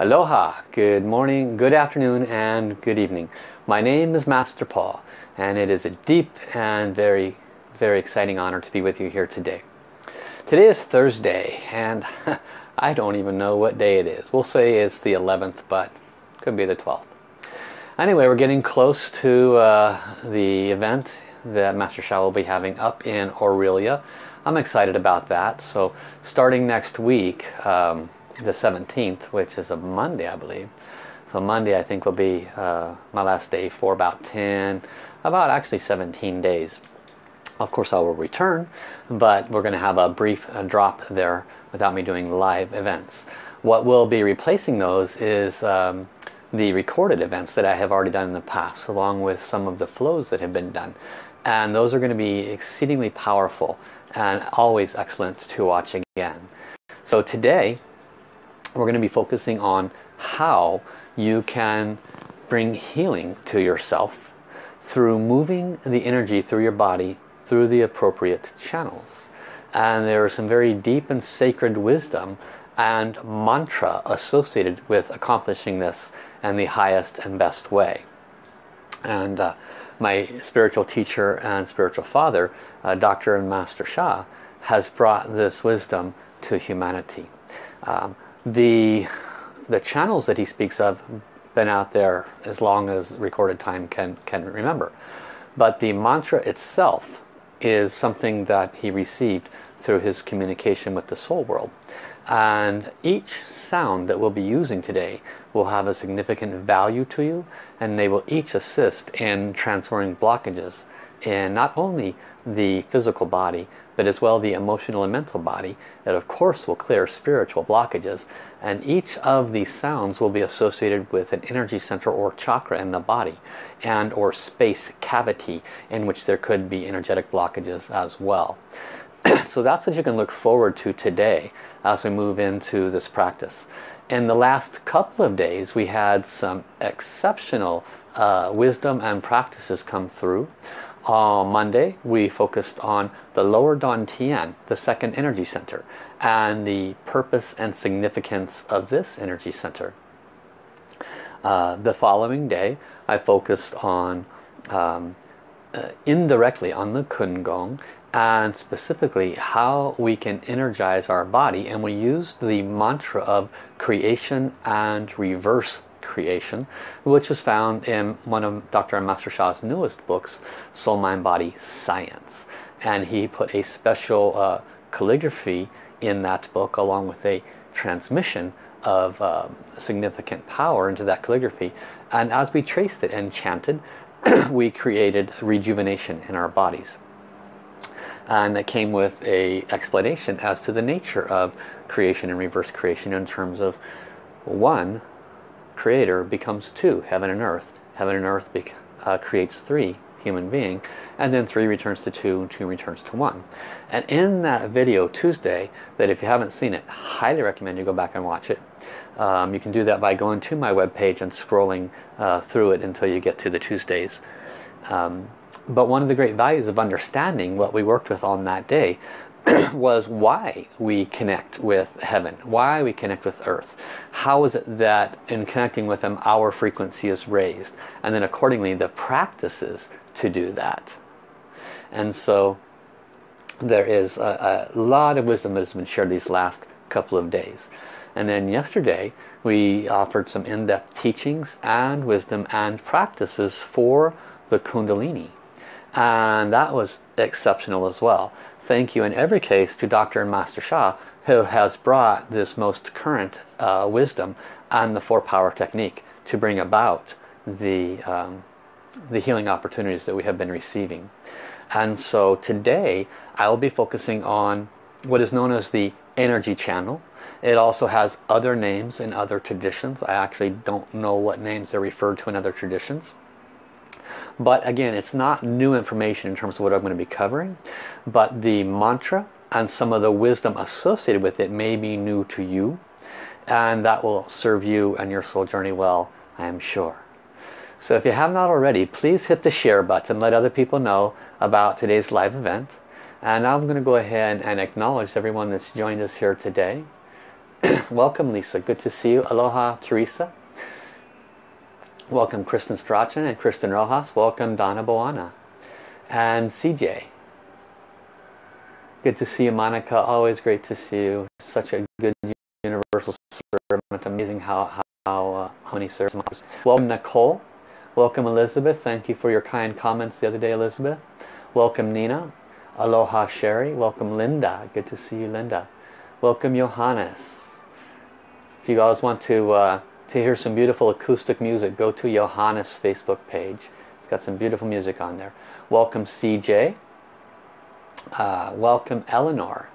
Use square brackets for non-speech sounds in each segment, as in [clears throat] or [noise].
Aloha, good morning, good afternoon and good evening. My name is Master Paul and it is a deep and very, very exciting honor to be with you here today. Today is Thursday and [laughs] I don't even know what day it is. We'll say it's the 11th but could be the 12th. Anyway, we're getting close to uh, the event that Master Sha will be having up in Aurelia. I'm excited about that. So starting next week, um, the 17th, which is a Monday, I believe. So Monday, I think, will be uh, my last day for about 10, about actually 17 days. Of course, I will return, but we're going to have a brief uh, drop there without me doing live events. What will be replacing those is um, the recorded events that I have already done in the past, along with some of the flows that have been done. And those are going to be exceedingly powerful and always excellent to watch again. So today, we're going to be focusing on how you can bring healing to yourself through moving the energy through your body through the appropriate channels. And there is some very deep and sacred wisdom and mantra associated with accomplishing this in the highest and best way. And uh, my spiritual teacher and spiritual father, uh, Dr. and Master Sha, has brought this wisdom to humanity. Um, the the channels that he speaks of been out there as long as recorded time can can remember. But the mantra itself is something that he received through his communication with the soul world. And each sound that we'll be using today will have a significant value to you and they will each assist in transferring blockages in not only the physical body but as well the emotional and mental body that of course will clear spiritual blockages. And each of these sounds will be associated with an energy center or chakra in the body and or space cavity in which there could be energetic blockages as well. [clears throat] So that's what you can look forward to today as we move into this practice. In the last couple of days we had some exceptional uh, wisdom and practices come through on Monday we focused on the lower Dantian, the second energy center, and the purpose and significance of this energy center. Uh, the following day I focused on um, uh, indirectly on the Kun Gong and specifically how we can energize our body and we used the mantra of creation and reverse creation, which was found in one of Dr. Master Sha's newest books, Soul, Mind, Body, Science. And he put a special uh, calligraphy in that book along with a transmission of uh, significant power into that calligraphy. And as we traced it and chanted, [clears throat] we created rejuvenation in our bodies. And that came with a explanation as to the nature of creation and reverse creation in terms of one, creator becomes two, heaven and earth. Heaven and earth uh, creates three, human being. And then three returns to two, and two returns to one. And in that video Tuesday, that if you haven't seen it, highly recommend you go back and watch it. Um, you can do that by going to my webpage and scrolling uh, through it until you get to the Tuesdays. Um, but one of the great values of understanding what we worked with on that day [clears throat] was why we connect with heaven, why we connect with earth. How is it that in connecting with them our frequency is raised? And then accordingly the practices to do that. And so there is a, a lot of wisdom that has been shared these last couple of days. And then yesterday we offered some in-depth teachings and wisdom and practices for the Kundalini. And that was exceptional as well thank you in every case to Dr. and Master Sha who has brought this most current uh, wisdom and the four power technique to bring about the, um, the healing opportunities that we have been receiving. And so today I will be focusing on what is known as the energy channel. It also has other names in other traditions. I actually don't know what names they're referred to in other traditions. But again, it's not new information in terms of what I'm going to be covering. But the mantra and some of the wisdom associated with it may be new to you. And that will serve you and your soul journey well, I am sure. So if you have not already, please hit the share button. Let other people know about today's live event. And I'm going to go ahead and acknowledge everyone that's joined us here today. [clears throat] Welcome Lisa, good to see you. Aloha Teresa. Welcome Kristen Strachan and Kristen Rojas. Welcome Donna Boana. And CJ. Good to see you Monica, always great to see you. Such a good universal servant. Amazing how, how, uh, how many servants. Welcome Nicole. Welcome Elizabeth. Thank you for your kind comments the other day Elizabeth. Welcome Nina. Aloha Sherry. Welcome Linda. Good to see you Linda. Welcome Johannes. If you guys want to, uh, to hear some beautiful acoustic music, go to Johannes' Facebook page. It's got some beautiful music on there. Welcome CJ. Uh, welcome Eleanor.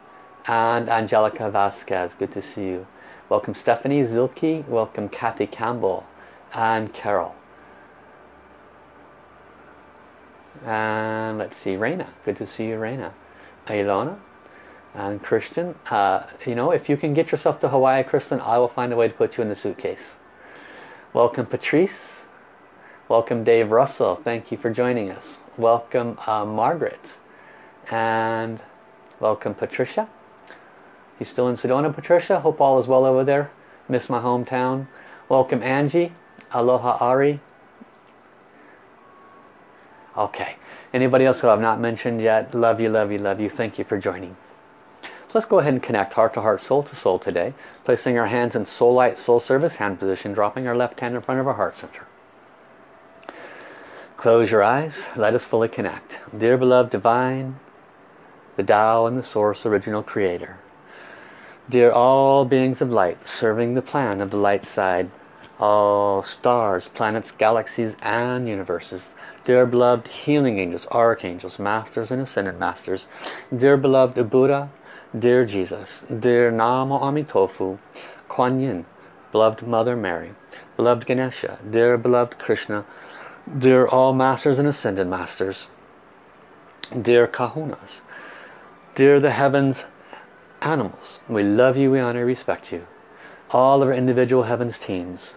And Angelica Vasquez. Good to see you. Welcome Stephanie Zilke. Welcome Kathy Campbell. And Carol. And let's see, Raina. Good to see you, Raina. Ilona and Christian. Uh, you know, if you can get yourself to Hawaii, Kristen, I will find a way to put you in the suitcase. Welcome, Patrice. Welcome, Dave Russell. Thank you for joining us. Welcome, uh, Margaret. And welcome, Patricia. You still in Sedona, Patricia? Hope all is well over there. Miss my hometown. Welcome, Angie. Aloha, Ari. Okay. Anybody else who I've not mentioned yet? Love you, love you, love you. Thank you for joining. Let's go ahead and connect heart to heart, soul to soul today. Placing our hands in soul light, soul service, hand position, dropping our left hand in front of our heart center. Close your eyes. Let us fully connect. Dear beloved divine, the Tao and the source original creator. Dear all beings of light, serving the plan of the light side, all stars, planets, galaxies, and universes. Dear beloved healing angels, archangels, masters and ascended masters. Dear beloved Buddha, dear Jesus, dear Namo Amitofu, Kuan Yin, beloved Mother Mary, beloved Ganesha, dear beloved Krishna, dear all masters and ascended masters, dear kahunas, dear the heavens animals, we love you, we honor, respect you. All of our individual heavens teams,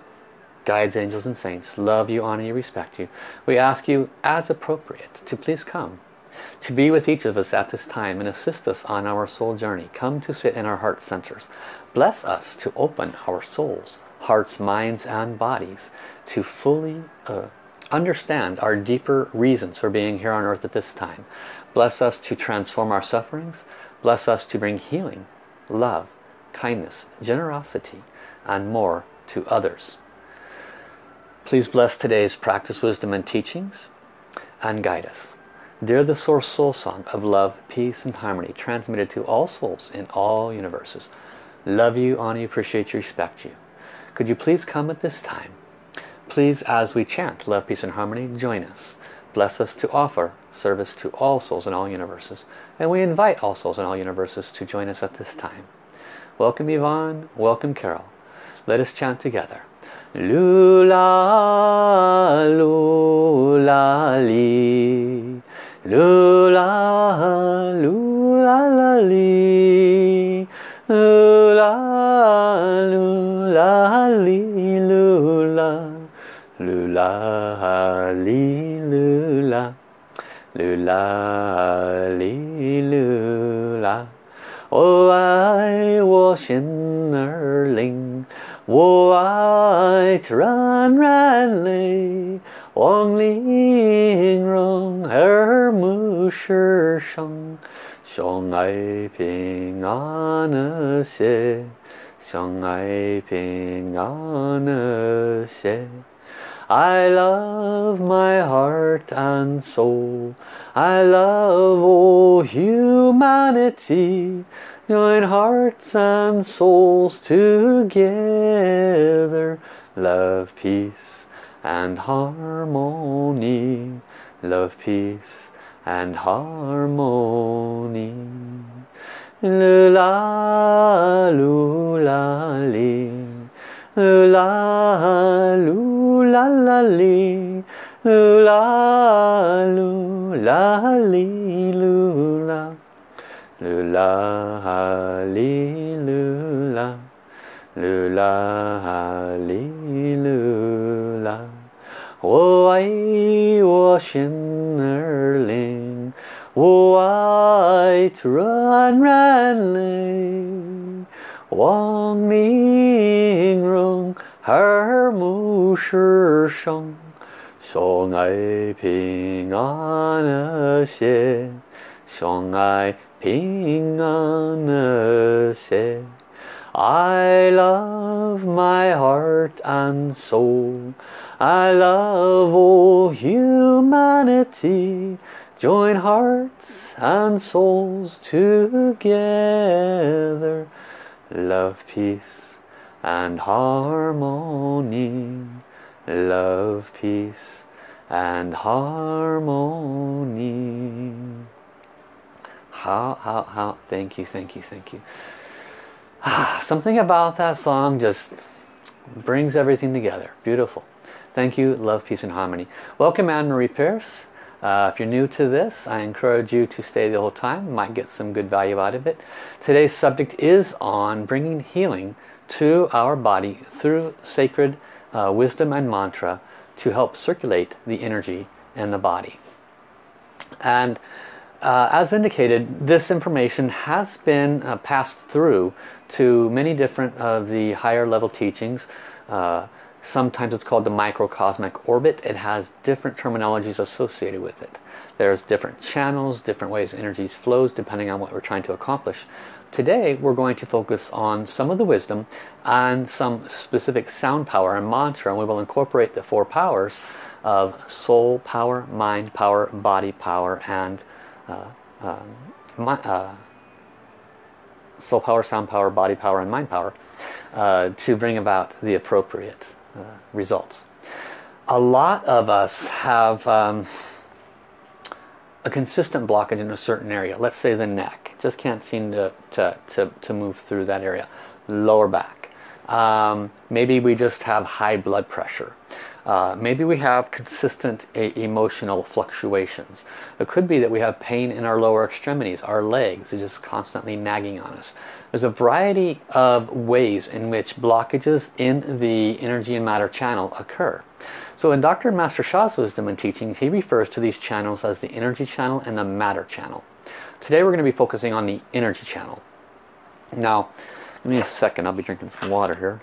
guides, angels and saints, love you, honor you, respect you. We ask you, as appropriate, to please come, to be with each of us at this time and assist us on our soul journey. Come to sit in our heart centers. Bless us to open our souls, hearts, minds and bodies to fully uh, understand our deeper reasons for being here on earth at this time. Bless us to transform our sufferings. Bless us to bring healing, love, kindness, generosity and more to others. Please bless today's practice, wisdom and teachings and guide us. Dear the Source Soul Song of love, peace and harmony transmitted to all souls in all universes. Love you, honor you, appreciate you, respect you. Could you please come at this time? Please, as we chant love, peace and harmony, join us. Bless us to offer service to all souls in all universes. And we invite all souls in all universes to join us at this time. Welcome Yvonne, welcome Carol. Let us chant together. Lula, lula, li. Lula, lula, li. Lula, lula, li, lula. Lula, li, lula. Lula, li, lula. 我爱我心儿灵。我爱冉冉泪， 望玲珑耳目是生，相爱平安和谐，相爱平安和谐。I love my heart and soul. I love all humanity. Join hearts and souls together. Love, peace and harmony. Love, peace and harmony. Lula, lula, li. Lula, lula. Lula, lula, lula. Lula. 我爱我心儿灵，我爱软软灵，望明容，耳目是生，相爱平安了些，相爱平安了些。I love my heart and soul. I love all humanity. Join hearts and souls together. Love, peace and harmony. Love, peace and harmony. How, how, how, thank you, thank you, thank you. Ah, something about that song just brings everything together. Beautiful. Thank you. Love, peace, and harmony. Welcome, Anne-Marie Pierce. Uh, if you're new to this, I encourage you to stay the whole time. You might get some good value out of it. Today's subject is on bringing healing to our body through sacred uh, wisdom and mantra to help circulate the energy in the body. And uh, as indicated, this information has been uh, passed through to many different of the higher level teachings. Uh, sometimes it's called the microcosmic orbit. It has different terminologies associated with it. There's different channels, different ways energies flows depending on what we're trying to accomplish. Today we're going to focus on some of the wisdom and some specific sound power and mantra and we will incorporate the four powers of soul power, mind power, body power and uh, um, uh, soul power, sound power, body power, and mind power uh, to bring about the appropriate uh, results. A lot of us have um, a consistent blockage in a certain area. Let's say the neck. Just can't seem to, to, to, to move through that area. Lower back. Um, maybe we just have high blood pressure. Uh, maybe we have consistent emotional fluctuations. It could be that we have pain in our lower extremities, our legs, just constantly nagging on us. There's a variety of ways in which blockages in the energy and matter channel occur. So in Dr. Master Sha's wisdom and teachings, he refers to these channels as the energy channel and the matter channel. Today we're going to be focusing on the energy channel. Now, give me a second, I'll be drinking some water here.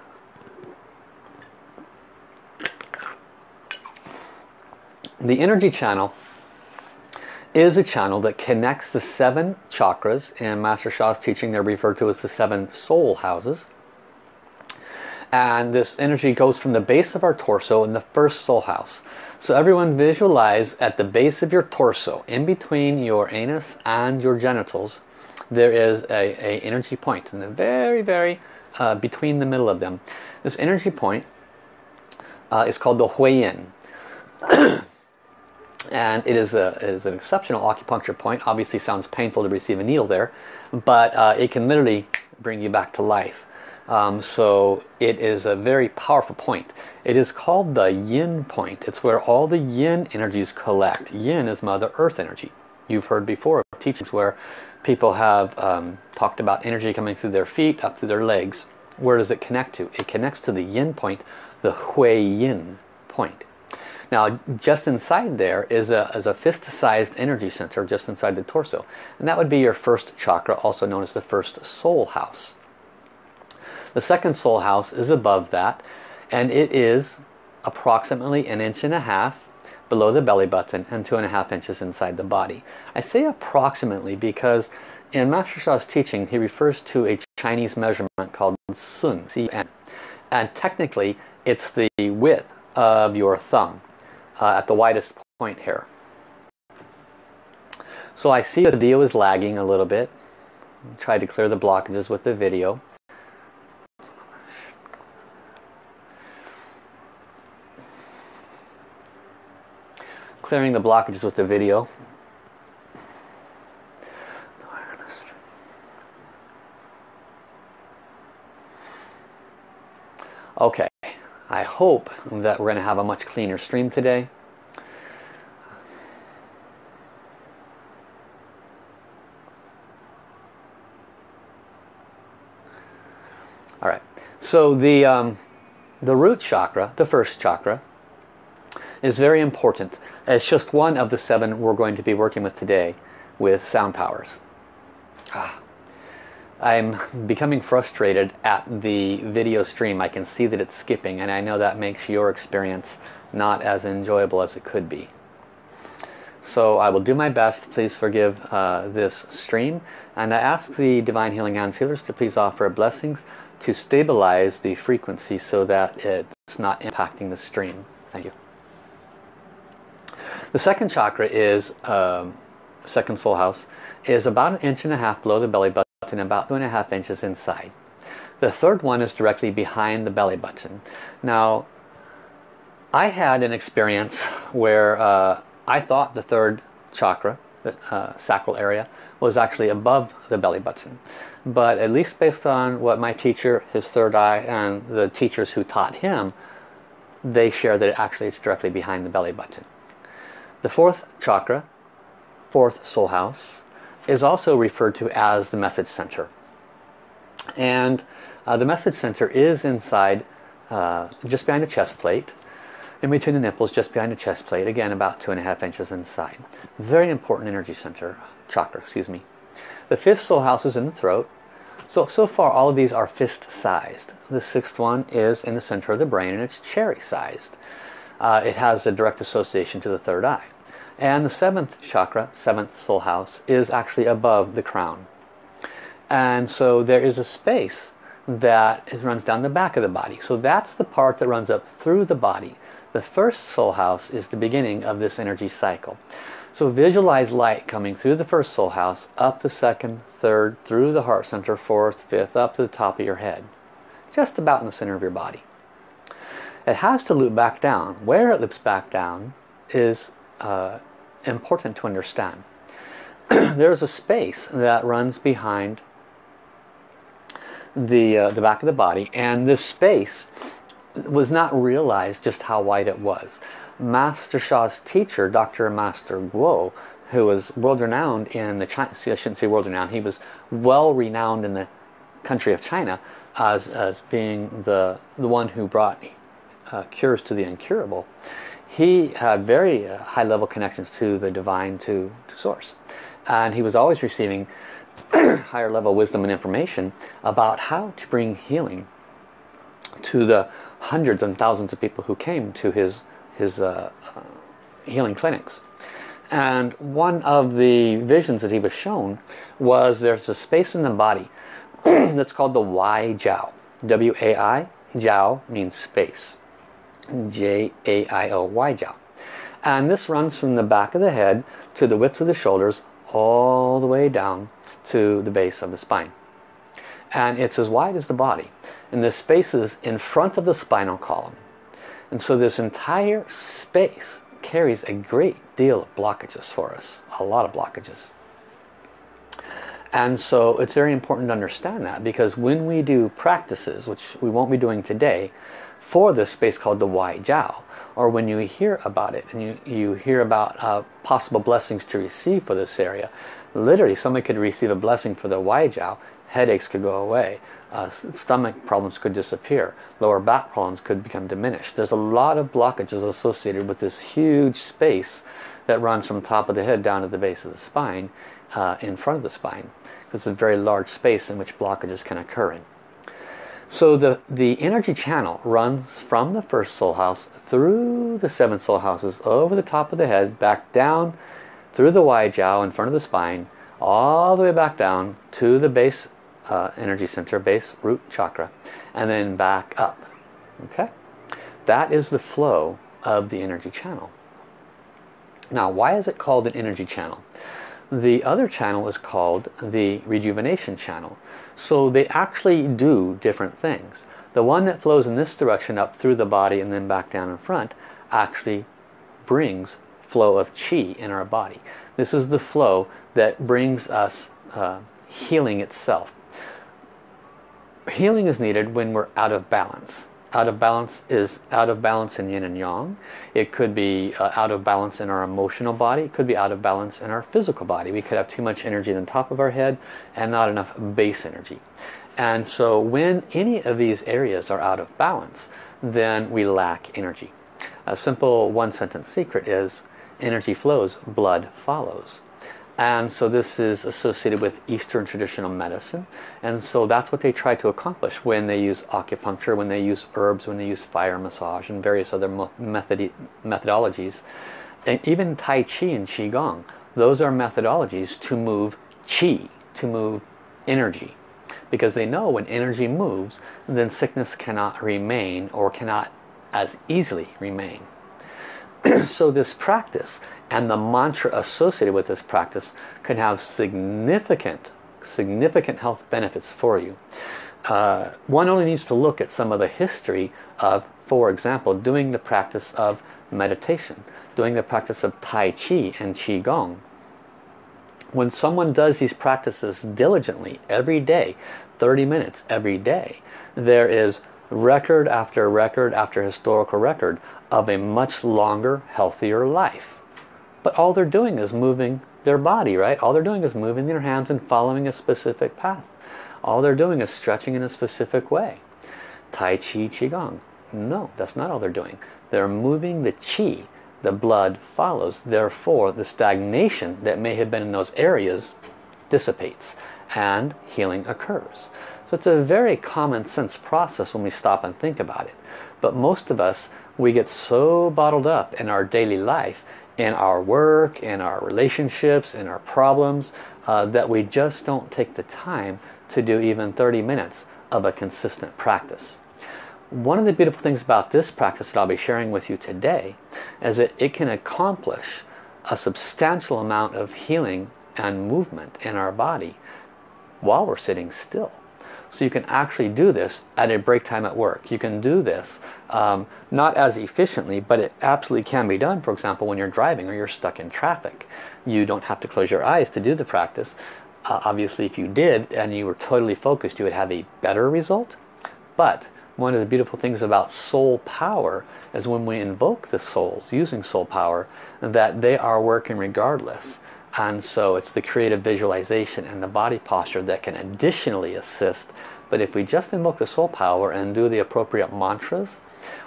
The energy channel is a channel that connects the seven chakras. In Master Sha's teaching, they're referred to as the seven soul houses. And this energy goes from the base of our torso in the first soul house. So everyone visualize at the base of your torso, in between your anus and your genitals, there is a, a energy point. in the very, very uh, between the middle of them. This energy point uh, is called the Huiyin. [clears throat] and it is, a, it is an exceptional acupuncture point. Obviously sounds painful to receive a needle there, but uh, it can literally bring you back to life. Um, so it is a very powerful point. It is called the yin point. It's where all the yin energies collect. Yin is Mother Earth energy. You've heard before of teachings where people have um, talked about energy coming through their feet, up through their legs. Where does it connect to? It connects to the yin point, the hui yin point. Now just inside there is a, is a fist-sized energy center just inside the torso. And that would be your first chakra, also known as the first soul house. The second soul house is above that and it is approximately an inch and a half below the belly button and two and a half inches inside the body. I say approximately because in Master Sha's teaching he refers to a Chinese measurement called Sun, C-N. And technically it's the width of your thumb uh, at the widest point here. So I see the video is lagging a little bit. Try to clear the blockages with the video. Clearing the blockages with the video. Okay. I hope that we're going to have a much cleaner stream today. All right, so the, um, the root chakra, the first chakra, is very important. It's just one of the seven we're going to be working with today with sound powers. Ah. I'm becoming frustrated at the video stream. I can see that it's skipping and I know that makes your experience not as enjoyable as it could be. So I will do my best. Please forgive uh, this stream. And I ask the Divine Healing Hands Healers to please offer blessings to stabilize the frequency so that it's not impacting the stream. Thank you. The second chakra is, um, second soul house, is about an inch and a half below the belly button, about two and a half inches inside. The third one is directly behind the belly button. Now, I had an experience where uh, I thought the third chakra, the uh, sacral area, was actually above the belly button. But at least based on what my teacher, his third eye, and the teachers who taught him, they share that it actually it's directly behind the belly button. The fourth chakra, fourth soul house, is also referred to as the message center. And uh, the message center is inside, uh, just behind the chest plate in between the nipples, just behind the chest plate, again about two and a half inches inside. Very important energy center, chakra, excuse me. The fifth soul house is in the throat. So, so far all of these are fist-sized. The sixth one is in the center of the brain and it's cherry-sized. Uh, it has a direct association to the third eye. And the seventh chakra, seventh soul house, is actually above the crown. And so there is a space that runs down the back of the body. So that's the part that runs up through the body. The first soul house is the beginning of this energy cycle. So visualize light coming through the first soul house, up the second, third, through the heart center, fourth, fifth, up to the top of your head. Just about in the center of your body. It has to loop back down. Where it loops back down is uh, important to understand. [clears throat] There's a space that runs behind the, uh, the back of the body and this space was not realized just how wide it was. Master Sha's teacher, Dr. Master Guo, who was world renowned in the China, I shouldn't say world renowned, he was well renowned in the country of China as, as being the, the one who brought uh, cures to the incurable. He had very uh, high level connections to the divine, to, to source. And he was always receiving [clears throat] higher level wisdom and information about how to bring healing to the hundreds and thousands of people who came to his, his uh, uh, healing clinics. And one of the visions that he was shown was there's a space in the body [clears throat] that's called the Wai Jiao. W-A-I, Jiao means space. J-A-I-O, Wai Jiao. And this runs from the back of the head to the width of the shoulders all the way down to the base of the spine. And it's as wide as the body and the spaces in front of the spinal column. And so this entire space carries a great deal of blockages for us, a lot of blockages. And so it's very important to understand that because when we do practices, which we won't be doing today, for this space called the Wai Jiao, or when you hear about it and you, you hear about uh, possible blessings to receive for this area, literally someone could receive a blessing for the Wai Jiao, headaches could go away, uh, stomach problems could disappear, lower back problems could become diminished. There's a lot of blockages associated with this huge space that runs from top of the head down to the base of the spine, uh, in front of the spine. It's a very large space in which blockages can occur in. So the, the energy channel runs from the first soul house through the seven soul houses, over the top of the head, back down through the Wai Jiao in front of the spine, all the way back down to the base uh, energy center, base root chakra, and then back up. Okay, That is the flow of the energy channel. Now, why is it called an energy channel? The other channel is called the rejuvenation channel. So they actually do different things. The one that flows in this direction up through the body and then back down in front actually brings flow of chi in our body. This is the flow that brings us uh, healing itself healing is needed when we're out of balance. Out of balance is out of balance in yin and yang. It could be uh, out of balance in our emotional body. It could be out of balance in our physical body. We could have too much energy in the top of our head and not enough base energy. And so when any of these areas are out of balance, then we lack energy. A simple one sentence secret is energy flows, blood follows. And so this is associated with Eastern traditional medicine and so that's what they try to accomplish when they use acupuncture, when they use herbs, when they use fire massage and various other method methodologies. And even Tai Chi and Qigong, those are methodologies to move Qi, to move energy. Because they know when energy moves, then sickness cannot remain or cannot as easily remain. [clears throat] so this practice and the mantra associated with this practice can have significant significant health benefits for you. Uh, one only needs to look at some of the history of for example doing the practice of meditation doing the practice of Tai Chi and qi gong when someone does these practices diligently every day 30 minutes every day there is record after record after historical record of a much longer healthier life but all they're doing is moving their body, right? All they're doing is moving their hands and following a specific path. All they're doing is stretching in a specific way. Tai Chi Qigong. No, that's not all they're doing. They're moving the Qi. The blood follows. Therefore, the stagnation that may have been in those areas dissipates and healing occurs. So it's a very common sense process when we stop and think about it. But most of us, we get so bottled up in our daily life in our work, in our relationships, in our problems, uh, that we just don't take the time to do even 30 minutes of a consistent practice. One of the beautiful things about this practice that I'll be sharing with you today is that it can accomplish a substantial amount of healing and movement in our body while we're sitting still. So you can actually do this at a break time at work. You can do this um, not as efficiently, but it absolutely can be done. For example, when you're driving or you're stuck in traffic. You don't have to close your eyes to do the practice. Uh, obviously, if you did and you were totally focused, you would have a better result. But one of the beautiful things about soul power is when we invoke the souls using soul power, that they are working regardless. And so it's the creative visualization and the body posture that can additionally assist. But if we just invoke the soul power and do the appropriate mantras,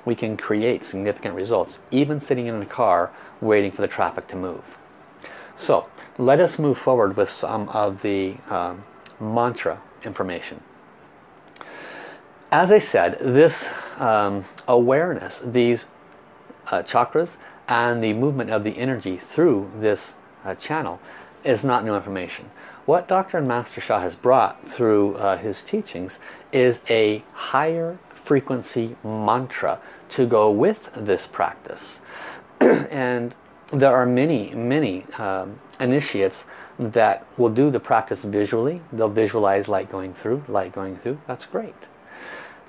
we can create significant results, even sitting in a car waiting for the traffic to move. So let us move forward with some of the um, mantra information. As I said, this um, awareness, these uh, chakras, and the movement of the energy through this uh, channel is not new information. What Dr. and Master Sha has brought through uh, his teachings is a higher frequency mantra to go with this practice. [clears throat] and there are many, many um, initiates that will do the practice visually. They'll visualize light going through, light going through. That's great.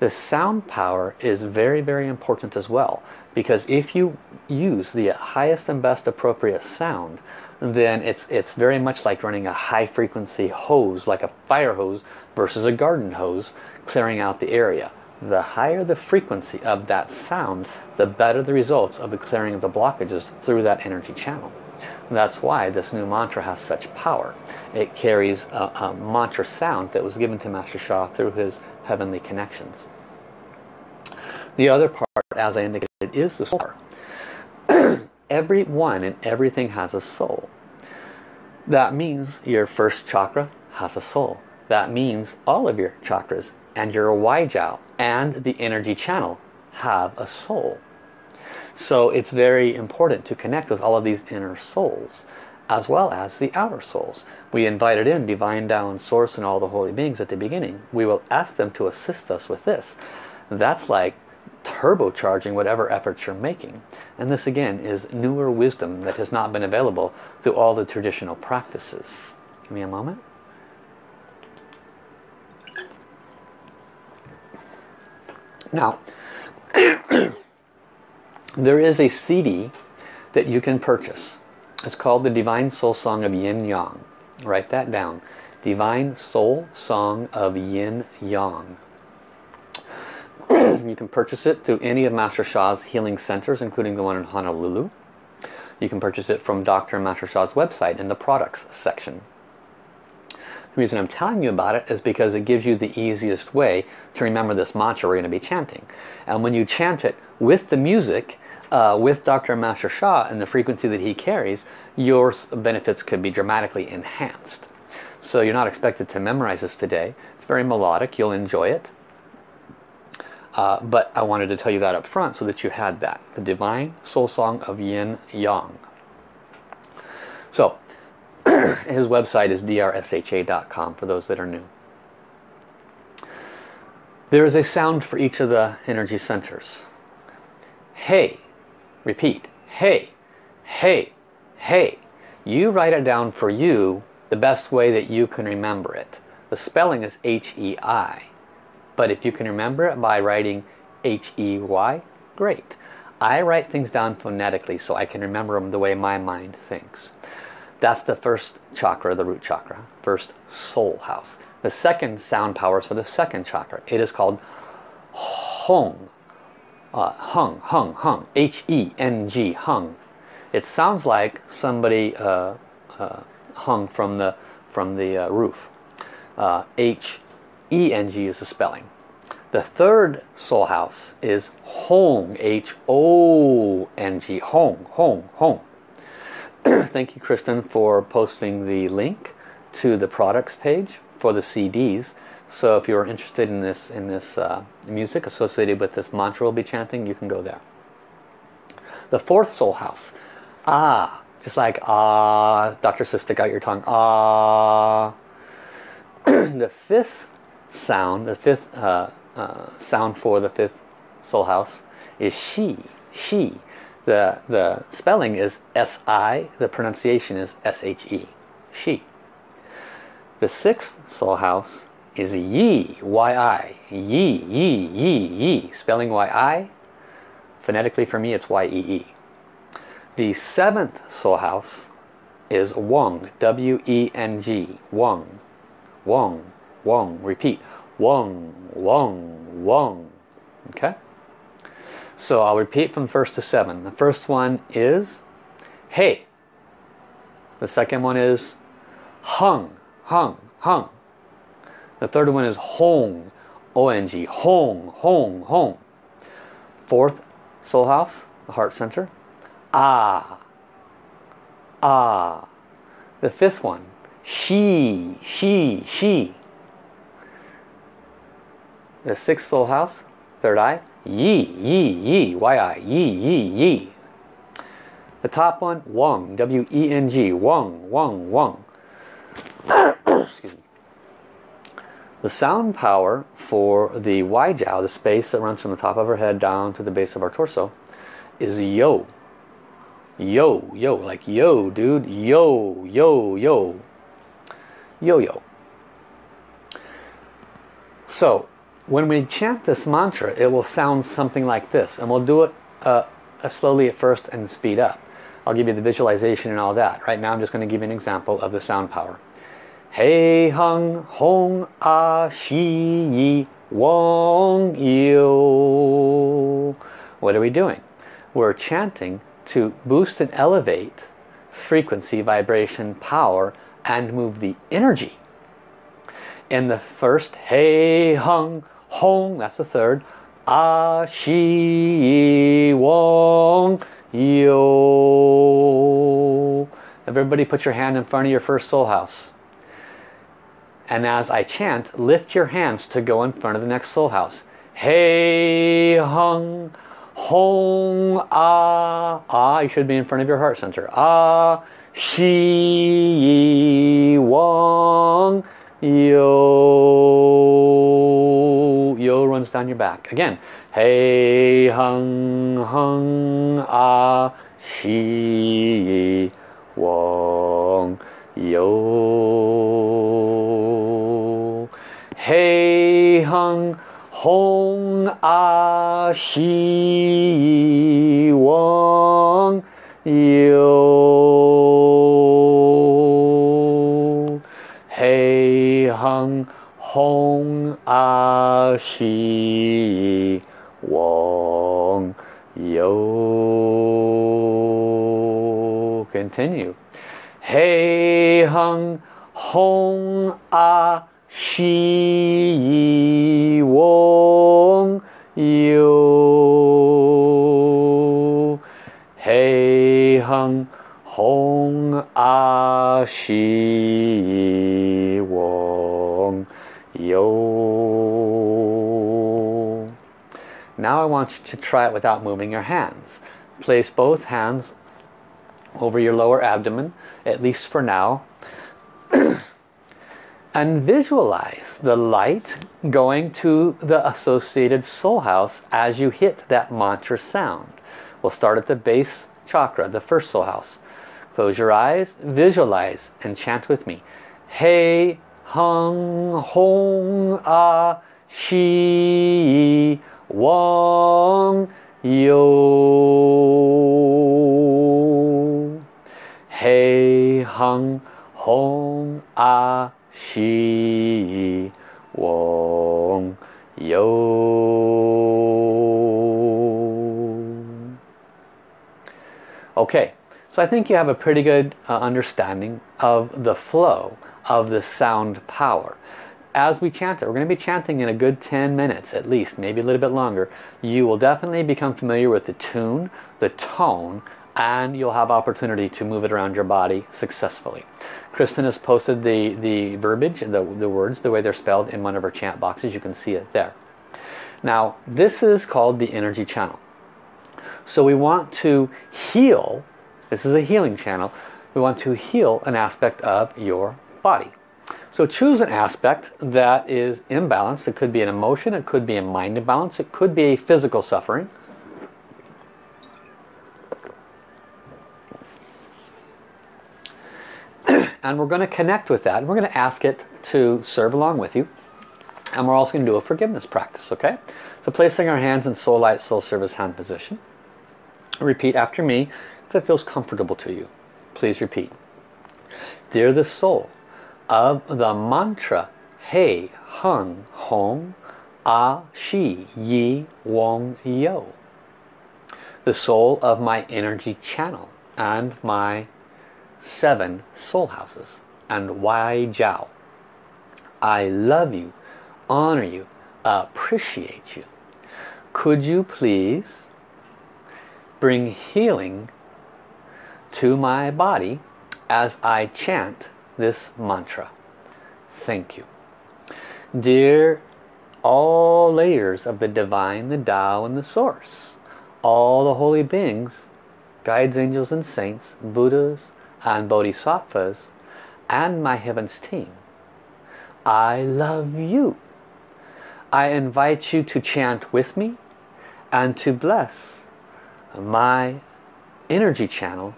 The sound power is very, very important as well. Because if you use the highest and best appropriate sound, then it's it's very much like running a high frequency hose like a fire hose versus a garden hose clearing out the area. The higher the frequency of that sound the better the results of the clearing of the blockages through that energy channel. That's why this new mantra has such power. It carries a, a mantra sound that was given to Master Sha through his heavenly connections. The other part as I indicated is the soul [clears throat] Everyone and everything has a soul. That means your first chakra has a soul. That means all of your chakras and your Wai Jiao and the energy channel have a soul. So it's very important to connect with all of these inner souls as well as the outer souls. We invited in Divine Tao Source and all the holy beings at the beginning. We will ask them to assist us with this. That's like turbocharging whatever efforts you're making. And this again is newer wisdom that has not been available through all the traditional practices. Give me a moment. Now, [coughs] there is a CD that you can purchase. It's called the Divine Soul Song of Yin Yang. Write that down. Divine Soul Song of Yin Yang. [clears throat] you can purchase it through any of Master Sha's healing centers, including the one in Honolulu. You can purchase it from Dr. Master Sha's website in the products section. The reason I'm telling you about it is because it gives you the easiest way to remember this mantra we're going to be chanting. And when you chant it with the music, uh, with Dr. Master Sha and the frequency that he carries, your benefits could be dramatically enhanced. So you're not expected to memorize this today. It's very melodic. You'll enjoy it. Uh, but I wanted to tell you that up front so that you had that. The Divine Soul Song of Yin Yang. So, [clears throat] his website is drsha.com for those that are new. There is a sound for each of the energy centers. Hey, repeat, hey, hey, hey. You write it down for you the best way that you can remember it. The spelling is H-E-I. But if you can remember it by writing H-E-Y, great. I write things down phonetically so I can remember them the way my mind thinks. That's the first chakra, the root chakra, first soul house. The second sound power is for the second chakra. It is called Hong. Uh, hung, hung, hung. H-E-N-G, hung. It sounds like somebody uh, uh, hung from the, from the uh, roof. Uh, H-E-N-G is the spelling. The third soul house is Hong, H-O-N-G, Hong, Hong, Hong. [clears throat] Thank you, Kristen, for posting the link to the products page for the CDs. So if you're interested in this in this uh, music associated with this mantra we'll be chanting, you can go there. The fourth soul house, ah, just like ah, Dr. Sis, stick out your tongue, ah. [clears throat] the fifth sound, the fifth uh, uh, sound for the fifth soul house is she, she. The, the spelling is S-I, the pronunciation is S-H-E, she. The sixth soul house is Yi, Y-I, Yi, Yi. Spelling Y-I, phonetically for me it's Y-E-E. -E. The seventh soul house is Weng, W-E-N-G, Weng, Weng, Weng. Repeat, Wong, Wong, Wong. Okay? So I'll repeat from first to seven. The first one is Hey. The second one is Hung, hung, hung. The third one is hong, O-N-G, hong, hong, hong. Fourth, soul house, the heart center, ah, ah. The fifth one, she, she, she. The sixth soul house, third eye, yi, yi, yi, y-I, yi, yi, yi. The top one, wong, Weng, wong, wong, wong. [coughs] Excuse me. The sound power for the Waijiao, the space that runs from the top of our head down to the base of our torso, is yo. Yo, yo, like yo, dude. Yo, yo, yo. Yo, yo. So, when we chant this mantra, it will sound something like this. And we'll do it uh, slowly at first and speed up. I'll give you the visualization and all that. Right now I'm just going to give you an example of the sound power. Hey hung hong a shi yi wong yu. What are we doing? We're chanting to boost and elevate frequency, vibration, power, and move the energy. In the first hey hung hong, that's the third, Ah, shi wong yu. Everybody put your hand in front of your first soul house. And as I chant, lift your hands to go in front of the next soul house. Hey hung hong ah ah. You should be in front of your heart center. Ah shi wong yo yo runs down your back again. Hey hung hung ah shi wong yo Hey, hung hong ah, shi wong yo Hey, hung hong 悉嗡有。Continue. Hey hung hong ah shi wong yo hey hung hong ah shi wong yo Now I want you to try it without moving your hands. Place both hands over your lower abdomen, at least for now. [clears throat] and visualize the light going to the associated soul house as you hit that mantra sound. We'll start at the base chakra, the first soul house. Close your eyes, visualize, and chant with me. Hey, hung, hong, ah, shi, wang, yo. Hey, hung, hong, ah, shi, wang, yo. Okay, so I think you have a pretty good uh, understanding of the flow of the sound power. As we chant it, we're going to be chanting in a good 10 minutes at least, maybe a little bit longer. You will definitely become familiar with the tune, the tone, and you'll have opportunity to move it around your body successfully. Kristen has posted the, the verbiage, the, the words, the way they're spelled in one of her chant boxes. You can see it there. Now, this is called the energy channel. So we want to heal, this is a healing channel, we want to heal an aspect of your body. So choose an aspect that is imbalanced. It could be an emotion, it could be a mind imbalance, it could be a physical suffering. [clears throat] and we're going to connect with that. We're going to ask it to serve along with you. And we're also going to do a forgiveness practice, okay? So placing our hands in soul light, soul service hand position. Repeat after me if it feels comfortable to you. Please repeat. Dear the soul of the mantra Hei Hung Hong A Shi Yi Wong Yo. The soul of my energy channel and my seven soul houses and Wai Jiao. I love you, honor you, appreciate you. Could you please bring healing to my body as I chant this mantra. Thank you. Dear all layers of the divine, the Tao, and the Source, all the holy beings, guides, angels, and saints, Buddhas, and Bodhisattvas, and my heavens team, I love you. I invite you to chant with me and to bless my energy channel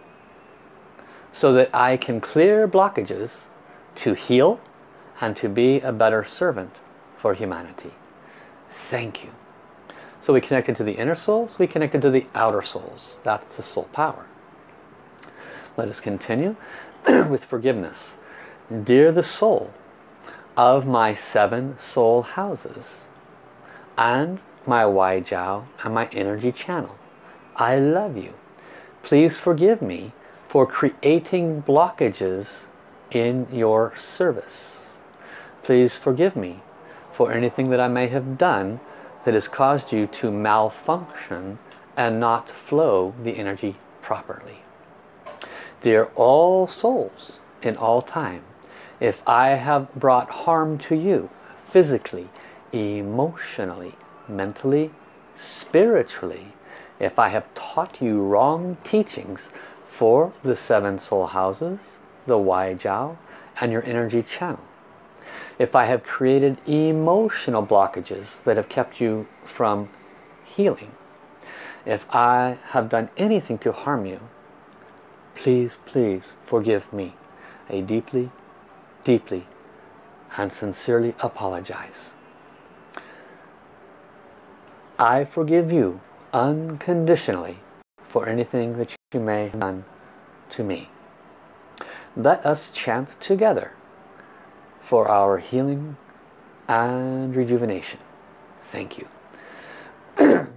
so that I can clear blockages to heal and to be a better servant for humanity. Thank you. So we connected to the inner souls, we connected to the outer souls. That's the soul power. Let us continue [clears throat] with forgiveness. Dear the soul of my seven soul houses and my Wai Jiao and my energy channel, I love you. Please forgive me for creating blockages in your service. Please forgive me for anything that I may have done that has caused you to malfunction and not flow the energy properly. Dear all souls in all time, if I have brought harm to you physically, emotionally, mentally, spiritually, if I have taught you wrong teachings for the seven soul houses, the Wai Jiao, and your energy channel. If I have created emotional blockages that have kept you from healing, if I have done anything to harm you, please, please forgive me. I deeply, deeply and sincerely apologize. I forgive you unconditionally for anything that you may have done to me. Let us chant together for our healing and rejuvenation. Thank you. [clears throat]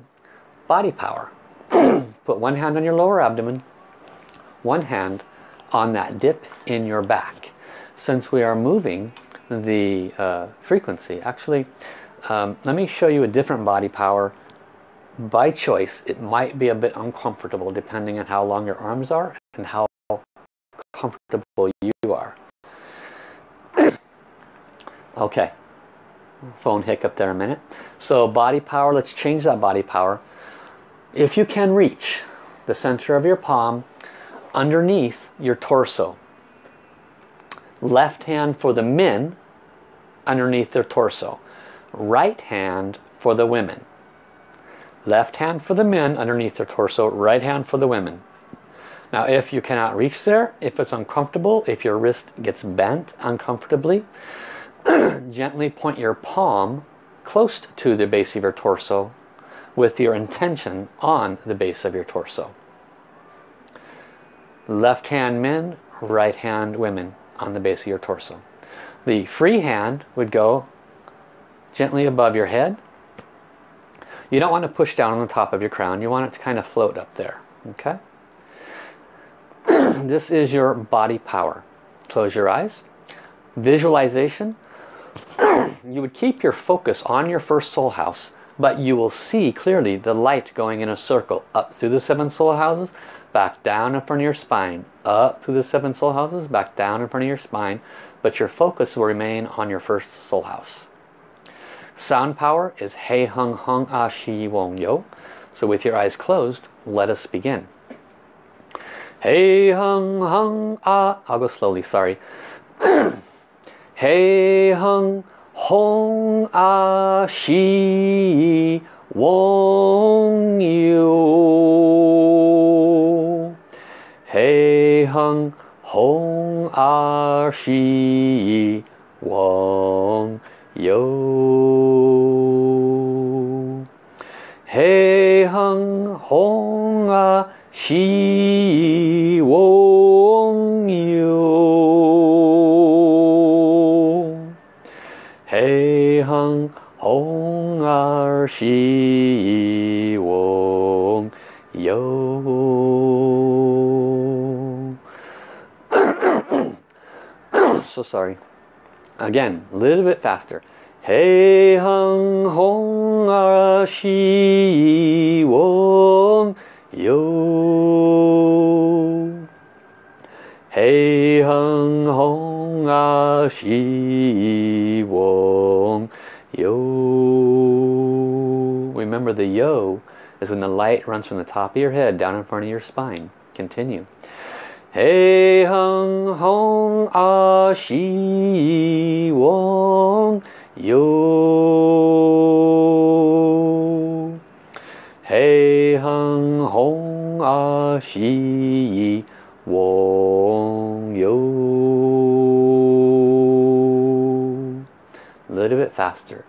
Body power. [clears throat] Put one hand on your lower abdomen, one hand on that dip in your back. Since we are moving the uh, frequency, actually, um, let me show you a different body power by choice, it might be a bit uncomfortable depending on how long your arms are and how comfortable you are. [clears throat] okay. Phone hiccup there a minute. So body power, let's change that body power. If you can reach the center of your palm underneath your torso. Left hand for the men underneath their torso. Right hand for the women. Left hand for the men underneath their torso. Right hand for the women. Now if you cannot reach there, if it's uncomfortable, if your wrist gets bent uncomfortably, [clears throat] gently point your palm close to the base of your torso with your intention on the base of your torso. Left hand men, right hand women on the base of your torso. The free hand would go gently above your head. You don't want to push down on the top of your crown. You want it to kind of float up there. Okay? [clears throat] this is your body power. Close your eyes. Visualization. [clears throat] you would keep your focus on your first soul house, but you will see clearly the light going in a circle up through the seven soul houses, back down in front of your spine, up through the seven soul houses, back down in front of your spine, but your focus will remain on your first soul house. Sound power is Hei Hung Hung Ah Shi Wong Yo. So with your eyes closed, let us begin. Hei Hung Hung Ah, I'll go slowly, sorry. [clears throat] Hei Hung Hong A Shi Wong Yu Hei Hung Hong A Shi Wong [coughs] Yo So sorry. Again, a little bit faster. Hei Hung Hong Er Shi Wong Yo Hei Hong A Shi Wong Yo. Remember the yo is when the light runs from the top of your head down in front of your spine. Continue. Hei Hung Hong A Shi Wong Yo. Hei Hung Hong A Shi faster.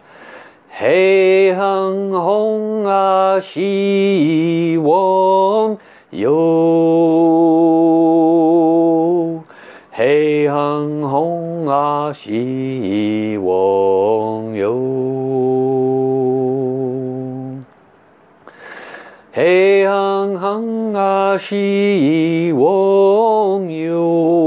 Hey Hung Hong A Shi Wong Yo. Hei Hung Hong A Shi Wong Yo. Hei Hung Hung A ah, Shi Wong Yo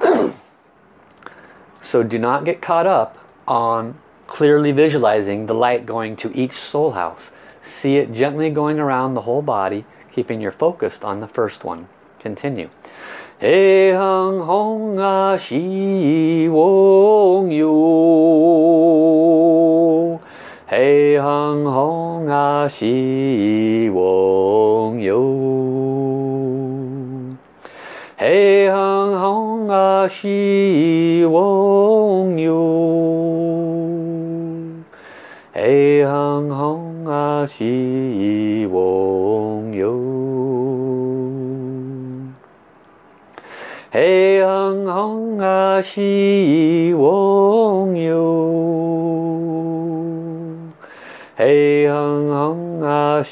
[clears throat] So do not get caught up on clearly visualizing the light going to each soul house. See it gently going around the whole body, keeping your focused on the first one. Continue. Hei hung hong shi wong yo Hei hung hong a shi wong yo Hei hung hong a shi wong yo Hei hung hong a shi wong yo Hei hung hong a shi wong yo Hei hung hong a shi Wong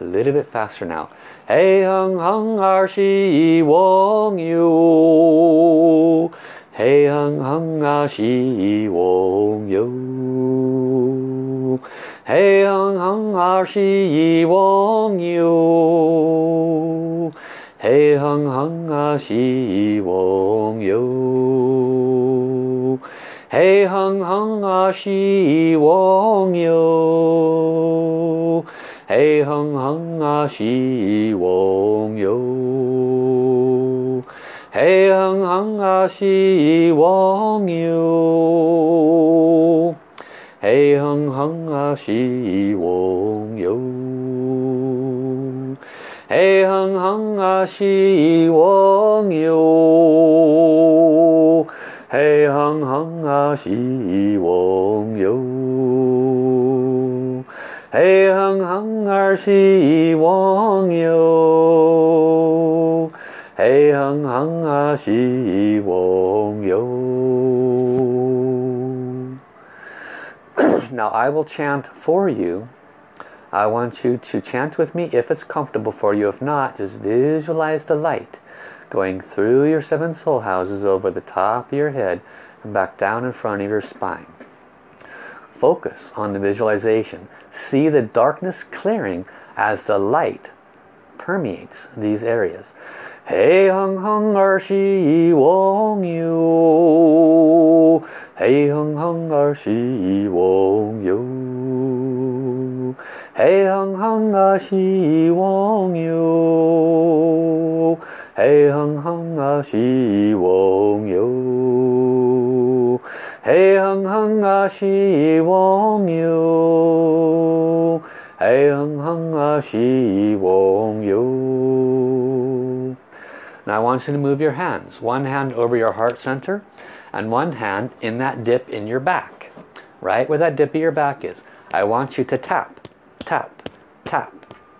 A little bit faster now. Hey hung hung har shi wong you. Hey hung hung a shi wong you. Hey hung hung har shi wong you. Hey hung hung har shi wong yo. 嘿哼哼啊西翁哟，嘿哼哼啊西翁哟，嘿哼哼啊西翁哟，嘿哼哼啊西翁哟。嘿哼哼啊西翁哟，嘿哼哼啊西翁哟，嘿哼哼啊西翁哟，嘿哼哼啊西翁哟。Now I will chant for you I want you to chant with me if it's comfortable for you. If not, just visualize the light going through your seven soul houses over the top of your head and back down in front of your spine. Focus on the visualization. See the darkness clearing as the light permeates these areas. Hey hung hung er shi wong yu. Hey hung hung er shi wong yu. Hey hung hung a shi wong yu. Hey hung hung ah, a shi wong yu. Hey hung hung ah, a shi wong yu. Hey hung hung a shi wong yu. Now I want you to move your hands. One hand over your heart center and one hand in that dip in your back. Right where that dip in your back is. I want you to tap tap, tap,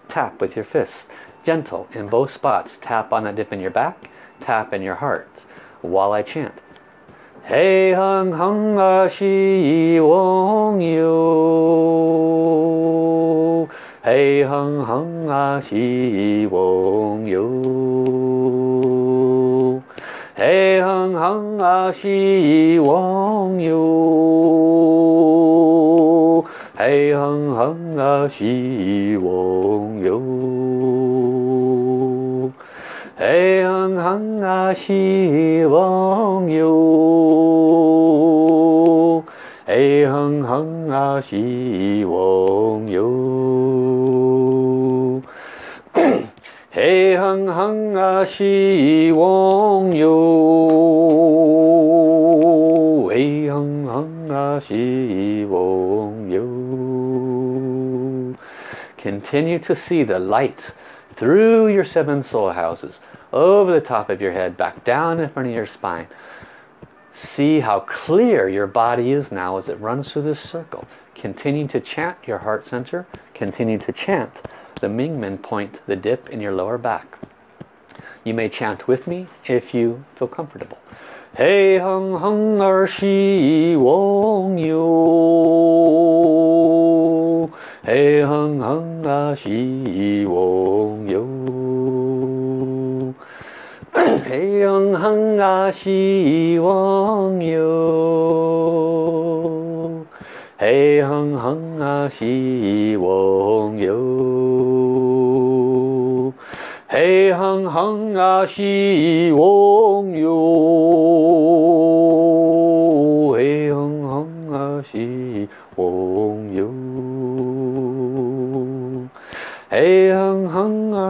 tap with your fists. Gentle in both spots. Tap on that dip in your back, tap in your heart while I chant. Hey hung hung a shi wong yu. Hey hung hung a shi wong yu. Hey hung hung a shi wong yu. Hey hung hung a shi wong yu. 애흥항아시왕요 애흥항아시왕요 애흥항아시왕요 애흥항아시왕요 Continue to see the light through your seven soul houses, over the top of your head, back down in front of your spine. See how clear your body is now as it runs through this circle. Continue to chant your heart center. Continue to chant the Mingmen point, the dip in your lower back. You may chant with me if you feel comfortable. Hey hung hung er shi wong yu. 嘿，哼哼啊，西游哟！嘿，哼哼啊，西游哟！嘿，哼哼啊，西游哟！嘿，哼哼啊，西游哟！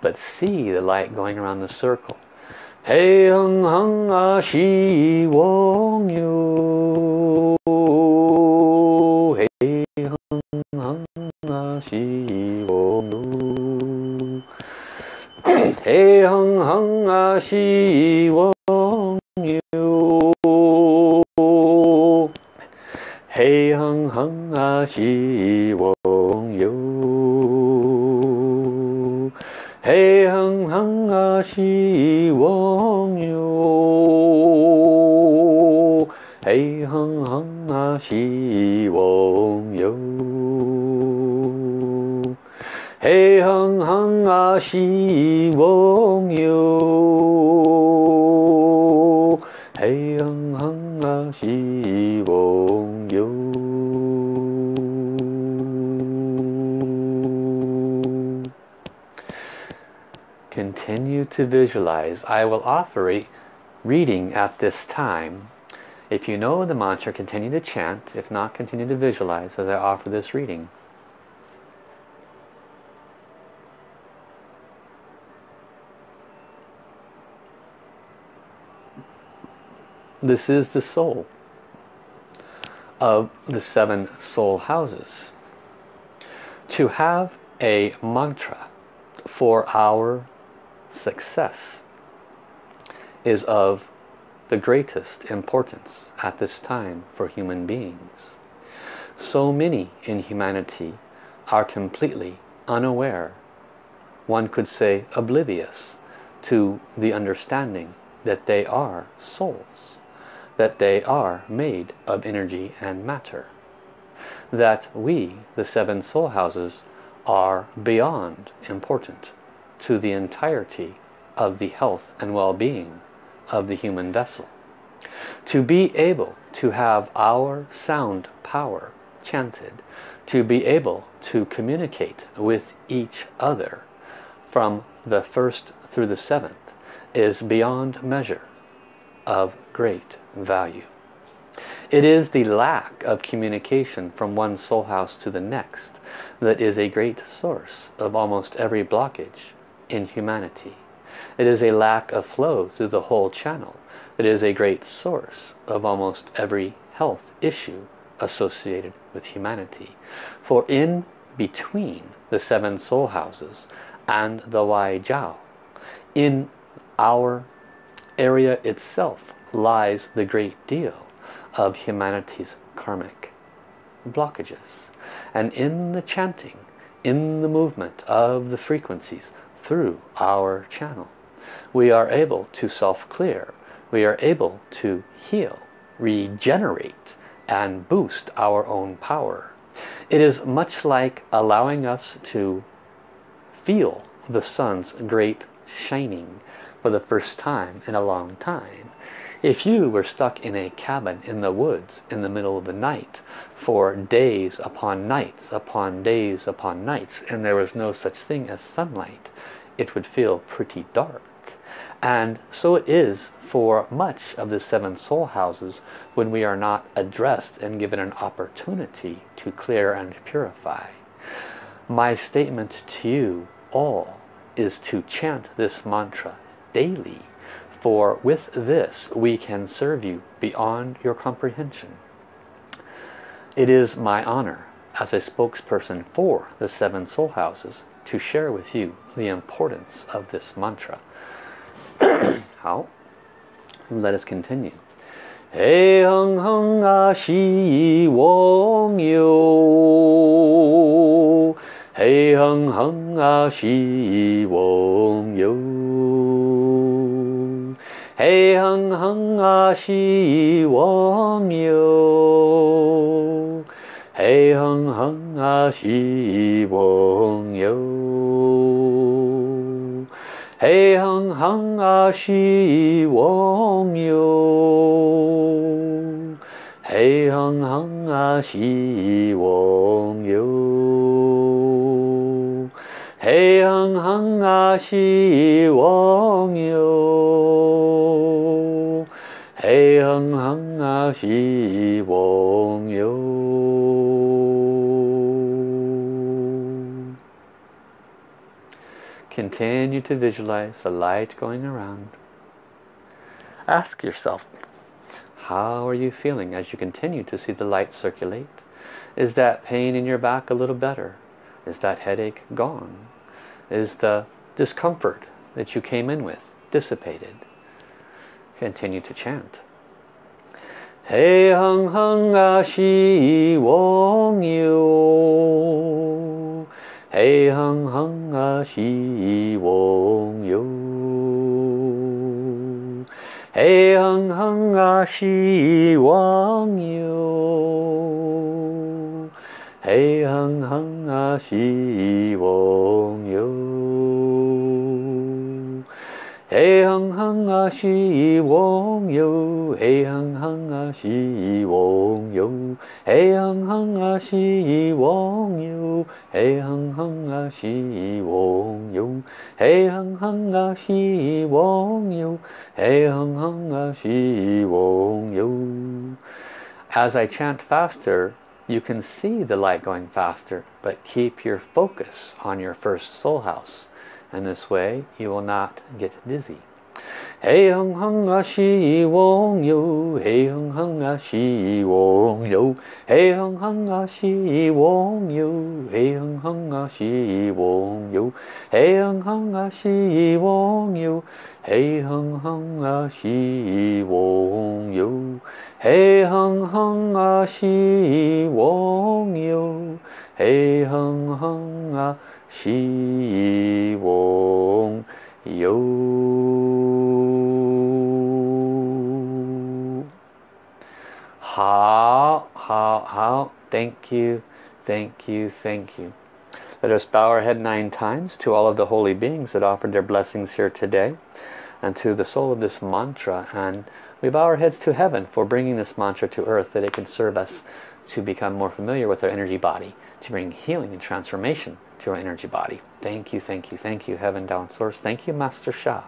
but see the light going around the circle. Hey hung hung ah, a shi wong yu. Hey hung hung ah, a shi wong yu. Hey hung hung ah, a shi wong yu. Hey hung hung a shi Hung hung ah Shi Wong Continue to visualize. I will offer a reading at this time. If you know the mantra, continue to chant. If not, continue to visualize as I offer this reading. This is the soul of the seven soul houses. To have a mantra for our success is of the greatest importance at this time for human beings. So many in humanity are completely unaware, one could say oblivious, to the understanding that they are souls, that they are made of energy and matter, that we, the seven soul houses, are beyond important to the entirety of the health and well-being of the human vessel. To be able to have our sound power chanted, to be able to communicate with each other from the first through the seventh is beyond measure of great value. It is the lack of communication from one soul house to the next that is a great source of almost every blockage in humanity. It is a lack of flow through the whole channel that is a great source of almost every health issue associated with humanity. For in between the seven soul houses and the Wai Jiao, in our area itself lies the great deal of humanity's karmic blockages. And in the chanting, in the movement of the frequencies through our channel, we are able to self-clear. We are able to heal, regenerate, and boost our own power. It is much like allowing us to feel the sun's great shining for the first time in a long time. If you were stuck in a cabin in the woods in the middle of the night for days upon nights upon days upon nights and there was no such thing as sunlight, it would feel pretty dark. And so it is for much of the seven soul houses when we are not addressed and given an opportunity to clear and purify. My statement to you all is to chant this mantra daily for with this we can serve you beyond your comprehension. It is my honor as a spokesperson for the seven soul houses to share with you the importance of this mantra. [clears throat] How? Let us continue. Hey hung hung a shi wong yo. Hey hung hung a shi wong yo. 嘿哼哼啊西我喵，嘿哼哼啊西我喵，嘿哼哼啊西我喵，嘿哼哼啊西我喵。嘿哼哼啊，西我牛。Continue to visualize the light going around. Ask yourself, how are you feeling as you continue to see the light circulate? Is that pain in your back a little better? Is that headache gone? Is the discomfort that you came in with dissipated? Continue to chant. 嘿哼哼啊西翁哟，嘿哼哼啊西翁哟，嘿哼哼啊西翁哟，嘿哼哼啊西翁。Hey hung hung a she yi wong yo Hey hung hung a she yi you. yo Hey hung hung a she yi wong yo Hey hung hung a she yi wong Hey hung hung a she yi wong Hey hung hung a she yi wong As I chant faster you can see the light going faster but keep your focus on your first soul house and this way you will not get dizzy. Hey hung hung a she wong yo, hey hung hung a she wong yo, hey hung hung a she wong yo, hey hung hung a she wong yo, hey hung hung a she wong yo, hey hung hung a she wong yo, hey hung hung a she wong yo, hey hung hung a 시옹 thank you thank you thank you. Let us bow our head nine times to all of the holy beings that offered their blessings here today and to the soul of this mantra and we bow our heads to heaven for bringing this mantra to earth that it can serve us to become more familiar with our energy body to bring healing and transformation to our energy body. Thank you, thank you, thank you, Heaven Down Source. Thank you, Master Sha.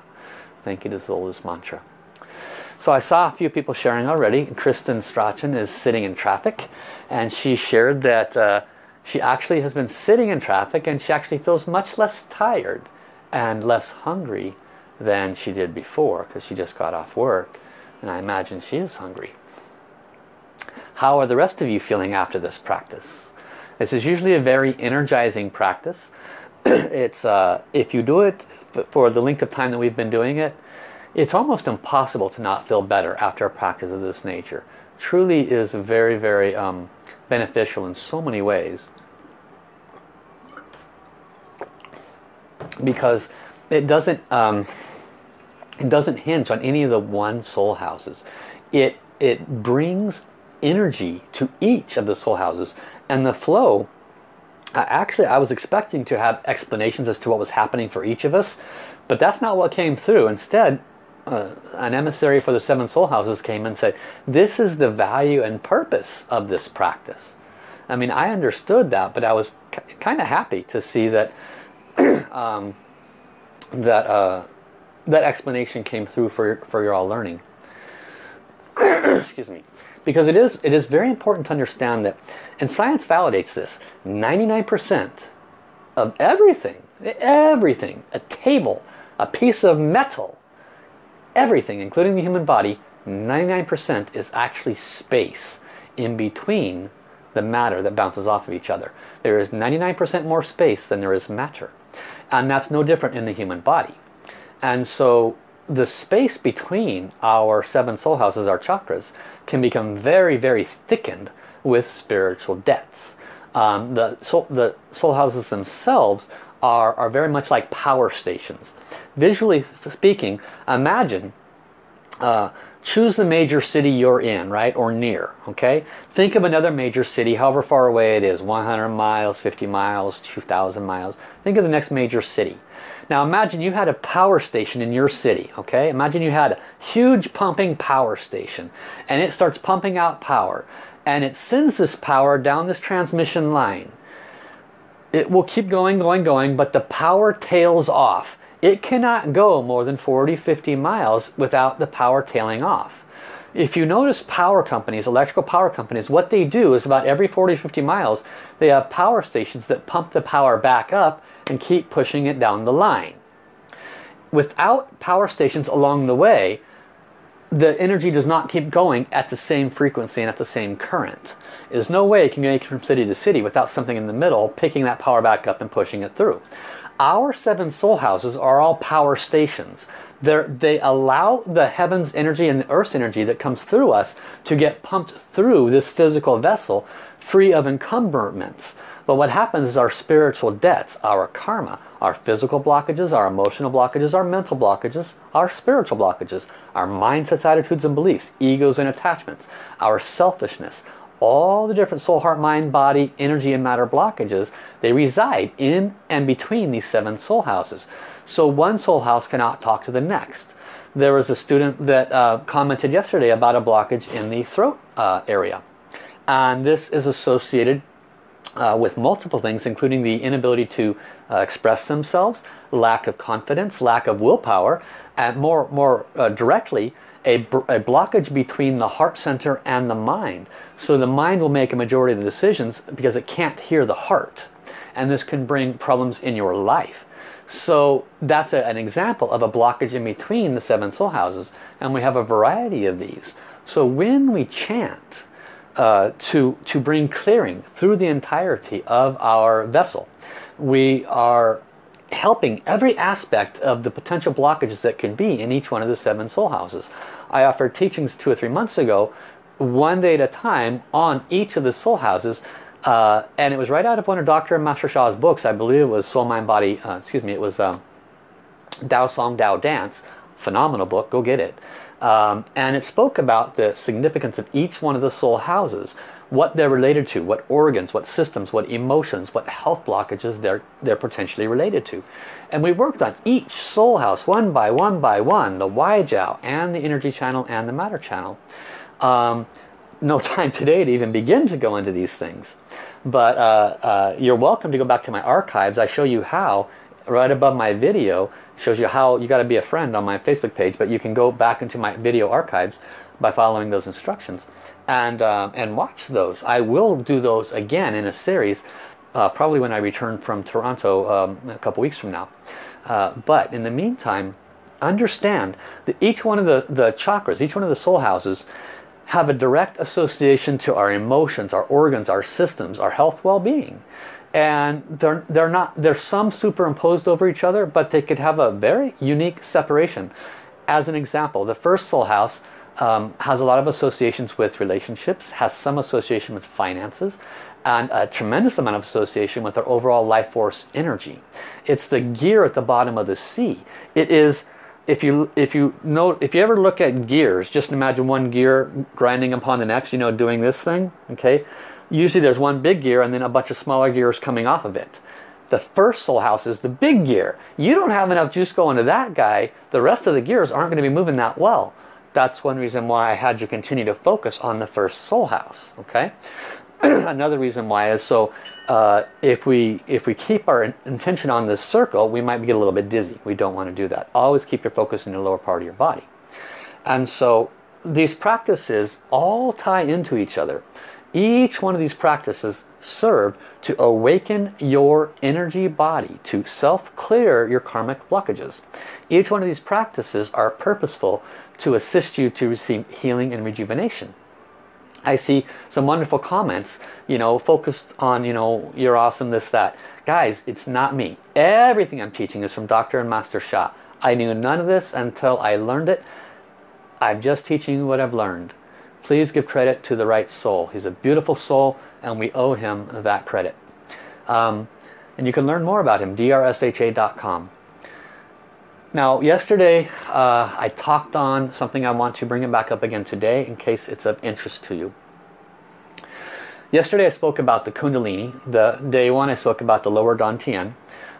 Thank you to oldest mantra. So I saw a few people sharing already. Kristen Strachan is sitting in traffic and she shared that uh, she actually has been sitting in traffic and she actually feels much less tired and less hungry than she did before because she just got off work and I imagine she is hungry. How are the rest of you feeling after this practice? This is usually a very energizing practice. [clears throat] it's uh, If you do it for the length of time that we've been doing it, it's almost impossible to not feel better after a practice of this nature. Truly is very, very um, beneficial in so many ways. Because it doesn't um, it doesn't hinge on any of the one soul houses. It it brings energy to each of the soul houses and the flow actually I was expecting to have explanations as to what was happening for each of us but that's not what came through. Instead uh, an emissary for the seven soul houses came and said this is the value and purpose of this practice. I mean I understood that but I was kind of happy to see that [clears throat] um, that uh, that explanation came through for, for your all learning. [clears throat] Excuse me because it is, it is very important to understand that, and science validates this, 99% of everything, everything, a table, a piece of metal, everything, including the human body, 99% is actually space in between the matter that bounces off of each other. There is 99% more space than there is matter. And that's no different in the human body. And so the space between our seven soul houses, our chakras, can become very, very thickened with spiritual debts. Um, the, soul, the soul houses themselves are, are very much like power stations. Visually speaking, imagine uh, choose the major city you're in, right, or near, okay? Think of another major city, however far away it is, 100 miles, 50 miles, 2,000 miles. Think of the next major city. Now imagine you had a power station in your city, okay? Imagine you had a huge pumping power station and it starts pumping out power and it sends this power down this transmission line. It will keep going, going, going, but the power tails off. It cannot go more than 40, 50 miles without the power tailing off. If you notice power companies, electrical power companies, what they do is about every 40, 50 miles, they have power stations that pump the power back up and keep pushing it down the line. Without power stations along the way, the energy does not keep going at the same frequency and at the same current. There's no way it can go from city to city without something in the middle picking that power back up and pushing it through. our seven soul houses are all power stations. They're, they allow the heavens energy and the earth's energy that comes through us to get pumped through this physical vessel free of encumberments. But what happens is our spiritual debts, our karma, our physical blockages, our emotional blockages, our mental blockages, our spiritual blockages, our mindsets, attitudes and beliefs, egos and attachments, our selfishness, all the different soul, heart, mind, body, energy and matter blockages, they reside in and between these seven soul houses. So one soul house cannot talk to the next. There was a student that uh, commented yesterday about a blockage in the throat uh, area. And this is associated uh, with multiple things, including the inability to uh, express themselves, lack of confidence, lack of willpower, and more, more uh, directly, a, a, blockage between the heart center and the mind. So the mind will make a majority of the decisions because it can't hear the heart. And this can bring problems in your life. So that's a, an example of a blockage in between the seven soul houses. And we have a variety of these. So when we chant uh, to, to bring clearing through the entirety of our vessel, we are helping every aspect of the potential blockages that can be in each one of the seven soul houses. I offered teachings two or three months ago, one day at a time, on each of the soul houses. Uh, and it was right out of one of Dr. Master Sha's books. I believe it was Soul, Mind, Body, uh, excuse me, it was um, Tao Song, Tao Dance. Phenomenal book, go get it. Um, and it spoke about the significance of each one of the soul houses what they're related to, what organs, what systems, what emotions, what health blockages they're, they're potentially related to. And we worked on each soul house one by one by one, the Waijiao and the energy channel and the matter channel. Um, no [laughs] time today to even begin to go into these things. But uh, uh, you're welcome to go back to my archives. I show you how, right above my video, shows you how you got to be a friend on my Facebook page, but you can go back into my video archives by following those instructions and uh, and watch those. I will do those again in a series uh, probably when I return from Toronto um, a couple weeks from now. Uh, but in the meantime, understand that each one of the, the chakras, each one of the soul houses have a direct association to our emotions, our organs, our systems, our health, well-being. And they're, they're not, there's some superimposed over each other, but they could have a very unique separation. As an example, the first soul house um, has a lot of associations with relationships, has some association with finances, and a tremendous amount of association with our overall life force energy. It's the gear at the bottom of the sea. It is, if you if you know, if you ever look at gears, just imagine one gear grinding upon the next, you know, doing this thing, okay? Usually there's one big gear and then a bunch of smaller gears coming off of it. The first soul house is the big gear. You don't have enough juice going to that guy, the rest of the gears aren't going to be moving that well. That's one reason why I had you continue to focus on the first soul house okay? [clears throat] Another reason why is so uh, if we if we keep our intention on this circle we might get a little bit dizzy. We don't want to do that. Always keep your focus in the lower part of your body. And so these practices all tie into each other each one of these practices serve to awaken your energy body to self-clear your karmic blockages. Each one of these practices are purposeful to assist you to receive healing and rejuvenation. I see some wonderful comments, you know, focused on, you know, you're awesome, this, that. Guys, it's not me. Everything I'm teaching is from Dr. and Master Sha. I knew none of this until I learned it. I'm just teaching what I've learned. Please give credit to the right soul. He's a beautiful soul and we owe him that credit. Um, and you can learn more about him, drsha.com. Now, yesterday uh, I talked on something I want to bring it back up again today in case it's of interest to you. Yesterday I spoke about the Kundalini. The day one I spoke about the lower Dantian.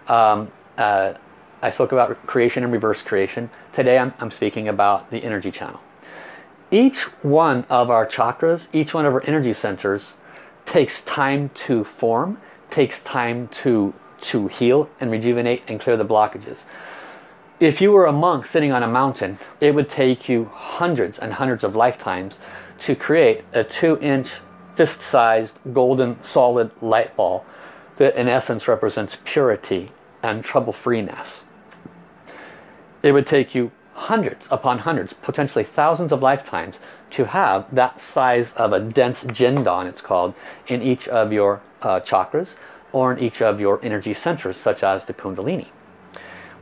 Um, uh, I spoke about creation and reverse creation. Today I'm, I'm speaking about the energy channel. Each one of our chakras, each one of our energy centers takes time to form, takes time to, to heal and rejuvenate and clear the blockages. If you were a monk sitting on a mountain, it would take you hundreds and hundreds of lifetimes to create a two inch fist-sized golden solid light ball that in essence represents purity and trouble-freeness. It would take you hundreds upon hundreds, potentially thousands of lifetimes to have that size of a dense jindan, it's called, in each of your uh, chakras. or in each of your energy centers such as the Kundalini.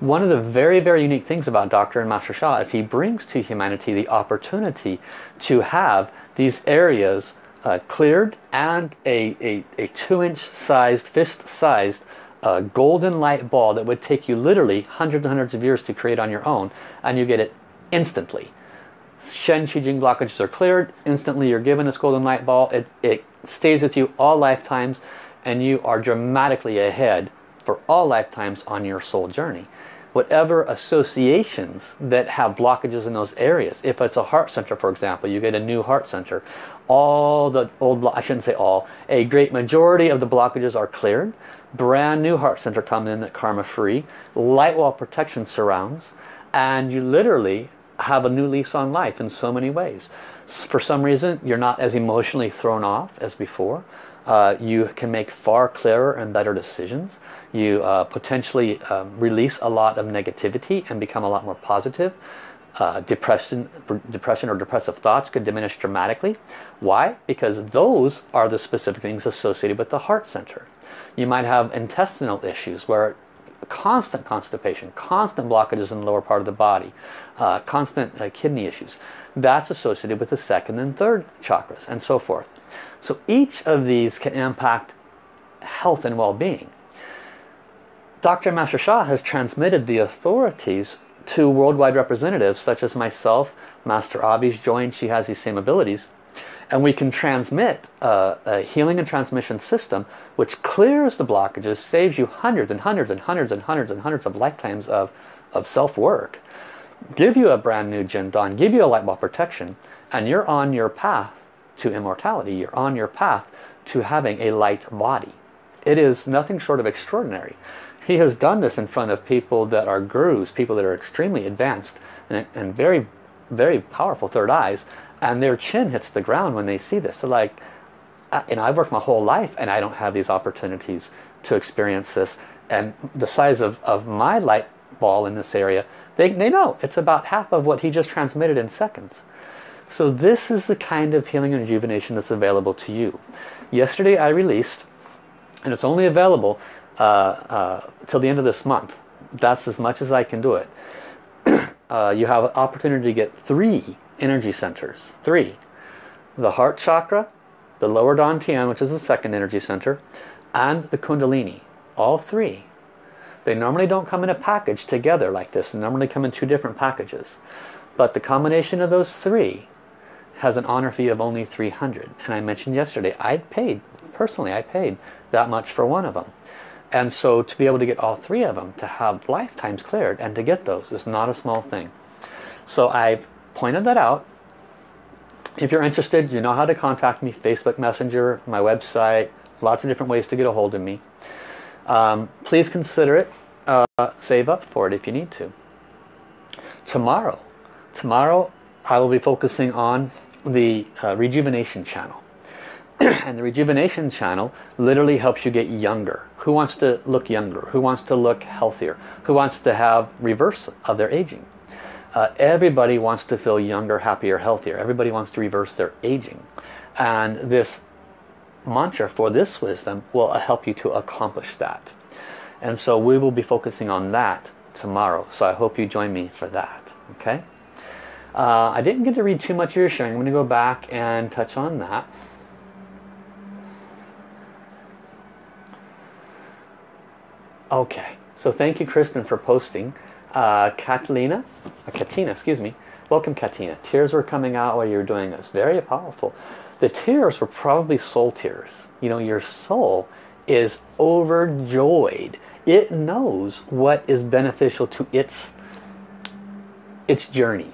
One of the very, very unique things about Dr. and Master Sha is he brings to humanity the opportunity to have these areas uh, cleared and a, a, a two inch sized, fist uh, golden light ball that would take you literally hundreds and hundreds of years to create on your own and you get it instantly. Shen Qi Jing blockages are cleared, instantly you're given this golden light ball, it, it stays with you all lifetimes and you are dramatically ahead for all lifetimes on your soul journey whatever associations that have blockages in those areas. If it's a heart center, for example, you get a new heart center. All the old, I shouldn't say all, a great majority of the blockages are cleared. Brand new heart center comes in that karma free. Light wall protection surrounds. And you literally have a new lease on life in so many ways. For some reason, you're not as emotionally thrown off as before. Uh, you can make far clearer and better decisions. You uh, potentially um, release a lot of negativity and become a lot more positive. Uh, depression, depression or depressive thoughts could diminish dramatically. Why? Because those are the specific things associated with the heart center. You might have intestinal issues where constant constipation, constant blockages in the lower part of the body, uh, constant uh, kidney issues. That's associated with the second and third chakras and so forth. So each of these can impact health and well-being. Dr. Master Sha has transmitted the authorities to worldwide representatives such as myself, Master Avi's joined, she has these same abilities. And we can transmit uh, a healing and transmission system which clears the blockages, saves you hundreds and hundreds and hundreds and hundreds and hundreds of lifetimes of, of self-work. Give you a brand new Jin Dan, give you a light ball protection, and you're on your path to immortality. You're on your path to having a light body. It is nothing short of extraordinary. He has done this in front of people that are gurus, people that are extremely advanced and, and very, very powerful third eyes, and their chin hits the ground when they see this. They're like, and I've worked my whole life and I don't have these opportunities to experience this. And the size of, of my light ball in this area, they, they know it's about half of what he just transmitted in seconds. So this is the kind of healing and rejuvenation that's available to you. Yesterday I released, and it's only available uh, uh, till the end of this month. That's as much as I can do it. [clears throat] uh, you have an opportunity to get three energy centers. Three. The heart chakra, the lower Dantian, which is the second energy center, and the Kundalini. All three. They normally don't come in a package together like this. They normally come in two different packages. But the combination of those three has an honor fee of only 300 and I mentioned yesterday I paid personally I paid that much for one of them and so to be able to get all three of them, to have lifetimes cleared and to get those is not a small thing. So I've pointed that out. If you're interested, you know how to contact me. Facebook Messenger, my website, lots of different ways to get a hold of me. Um, please consider it. Uh, save up for it if you need to. Tomorrow, tomorrow I will be focusing on the uh, rejuvenation channel. [clears throat] and the rejuvenation channel literally helps you get younger. Who wants to look younger? Who wants to look healthier? Who wants to have reverse of their aging? Uh, everybody wants to feel younger, happier, healthier. Everybody wants to reverse their aging. And this mantra for this wisdom will help you to accomplish that. And so we will be focusing on that tomorrow. So I hope you join me for that. Okay? Uh, I didn't get to read too much of your sharing. I'm going to go back and touch on that. Okay, so thank you Kristen for posting. Uh, Catalina, uh, Katina, excuse me. Welcome Katina. Tears were coming out while you were doing this. Very powerful. The tears were probably soul tears. You know, your soul is overjoyed. It knows what is beneficial to its, its journey.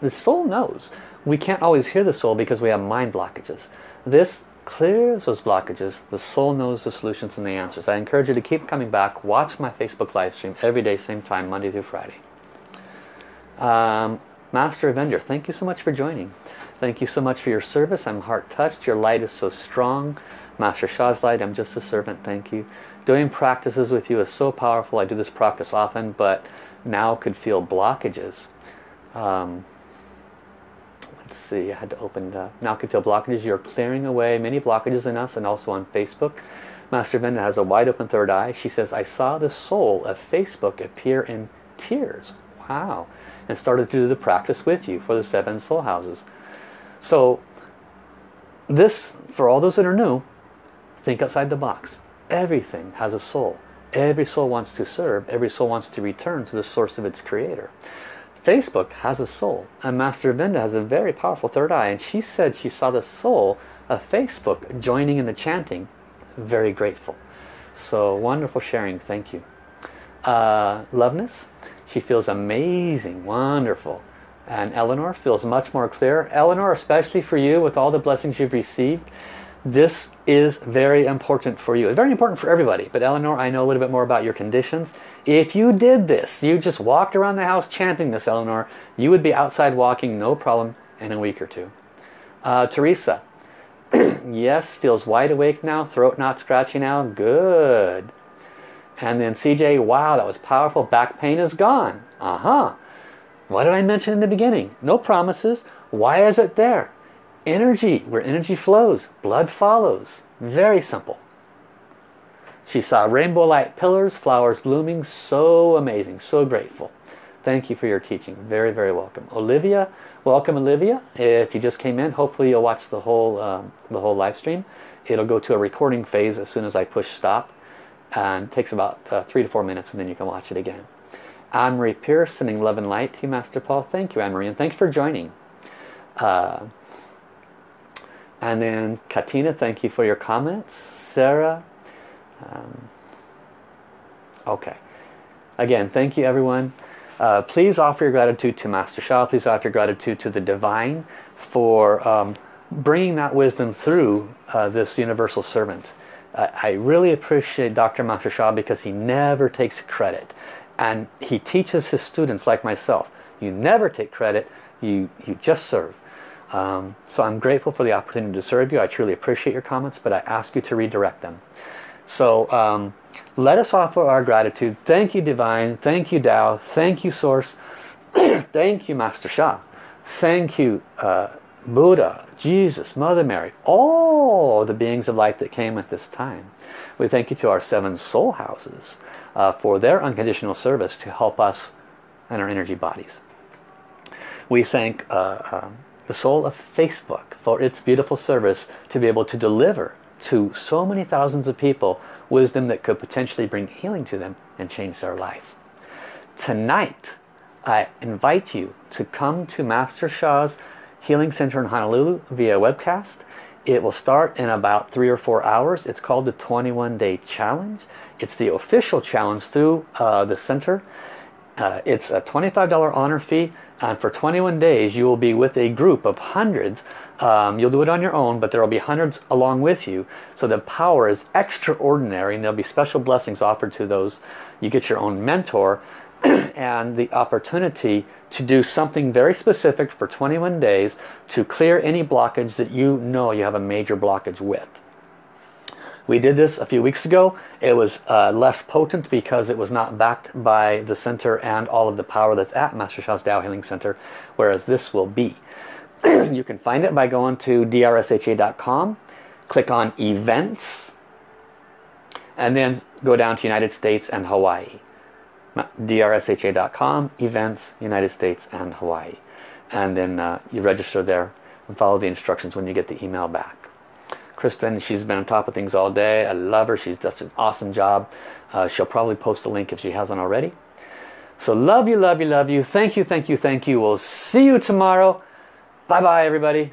The soul knows. We can't always hear the soul because we have mind blockages. This clears those blockages. The soul knows the solutions and the answers. I encourage you to keep coming back. Watch my Facebook live stream every day, same time, Monday through Friday. Um, Master Avenger, thank you so much for joining. Thank you so much for your service. I'm heart touched. Your light is so strong. Master Sha's light, I'm just a servant. Thank you. Doing practices with you is so powerful. I do this practice often, but now could feel blockages. Um, let's see, I had to open. Now can feel blockages. You're clearing away many blockages in us and also on Facebook. Master Vinda has a wide open third eye. She says, I saw the soul of Facebook appear in tears. Wow. And started to do the practice with you for the seven soul houses. So this, for all those that are new, think outside the box. Everything has a soul. Every soul wants to serve. Every soul wants to return to the source of its creator. Facebook has a soul. And Master Vinda has a very powerful third eye. And she said she saw the soul of Facebook joining in the chanting. Very grateful. So wonderful sharing. Thank you. Uh, Loveness, she feels amazing. Wonderful. And Eleanor feels much more clear. Eleanor, especially for you with all the blessings you've received, this is very important for you. Very important for everybody. But Eleanor, I know a little bit more about your conditions. If you did this, you just walked around the house chanting this, Eleanor, you would be outside walking, no problem, in a week or two. Uh, Teresa, [clears throat] yes, feels wide awake now, throat not scratchy now, good. And then CJ, wow, that was powerful, back pain is gone. Uh-huh. What did I mention in the beginning? No promises. Why is it there? Energy, where energy flows, blood follows. Very simple. She saw rainbow light pillars, flowers blooming. So amazing, so grateful. Thank you for your teaching. Very, very welcome. Olivia, welcome Olivia. If you just came in, hopefully you'll watch the whole, um, the whole live stream. It'll go to a recording phase as soon as I push stop. And takes about uh, three to four minutes and then you can watch it again. Anne-Marie Pierce, sending love and light to you, Master Paul. Thank you, Anne-Marie, and thanks for joining. Uh, and then Katina, thank you for your comments. Sarah. Um, okay. Again, thank you everyone. Uh, please offer your gratitude to Master Sha. Please offer your gratitude to the Divine for um, bringing that wisdom through uh, this universal servant. I really appreciate Dr. Master Sha because he never takes credit. And he teaches his students like myself. You never take credit, you, you just serve. Um, so I'm grateful for the opportunity to serve you. I truly appreciate your comments, but I ask you to redirect them. So um, let us offer our gratitude. Thank you, Divine. Thank you, Tao. Thank you, Source. [clears throat] Thank you, Master Sha. Thank you, uh, Buddha, Jesus, Mother Mary, all the beings of light that came at this time. We thank you to our seven soul houses uh, for their unconditional service to help us and our energy bodies. We thank uh, uh the soul of Facebook for its beautiful service to be able to deliver to so many thousands of people wisdom that could potentially bring healing to them and change their life. Tonight, I invite you to come to Master Sha's Healing Center in Honolulu via webcast. It will start in about three or four hours. It's called the 21 Day Challenge. It's the official challenge through uh, the center. Uh, it's a $25 honor fee and for 21 days you will be with a group of hundreds. Um, you'll do it on your own but there will be hundreds along with you. So the power is extraordinary and there'll be special blessings offered to those. You get your own mentor [clears throat] and the opportunity to do something very specific for 21 days to clear any blockage that you know you have a major blockage with we did this a few weeks ago. It was uh, less potent because it was not backed by the center and all of the power that's at Master Sha's Tao Healing Center, whereas this will be. [clears throat] you can find it by going to drsha.com, click on events, and then go down to United States and Hawaii. drsha.com, events, United States and Hawaii. And then uh, you register there and follow the instructions when you get the email back. Kristen, she's been on top of things all day. I love her. She's done an awesome job. Uh, she'll probably post a link if she hasn't already. So love you, love you, love you. Thank you, thank you, thank you. We'll see you tomorrow. Bye-bye, everybody.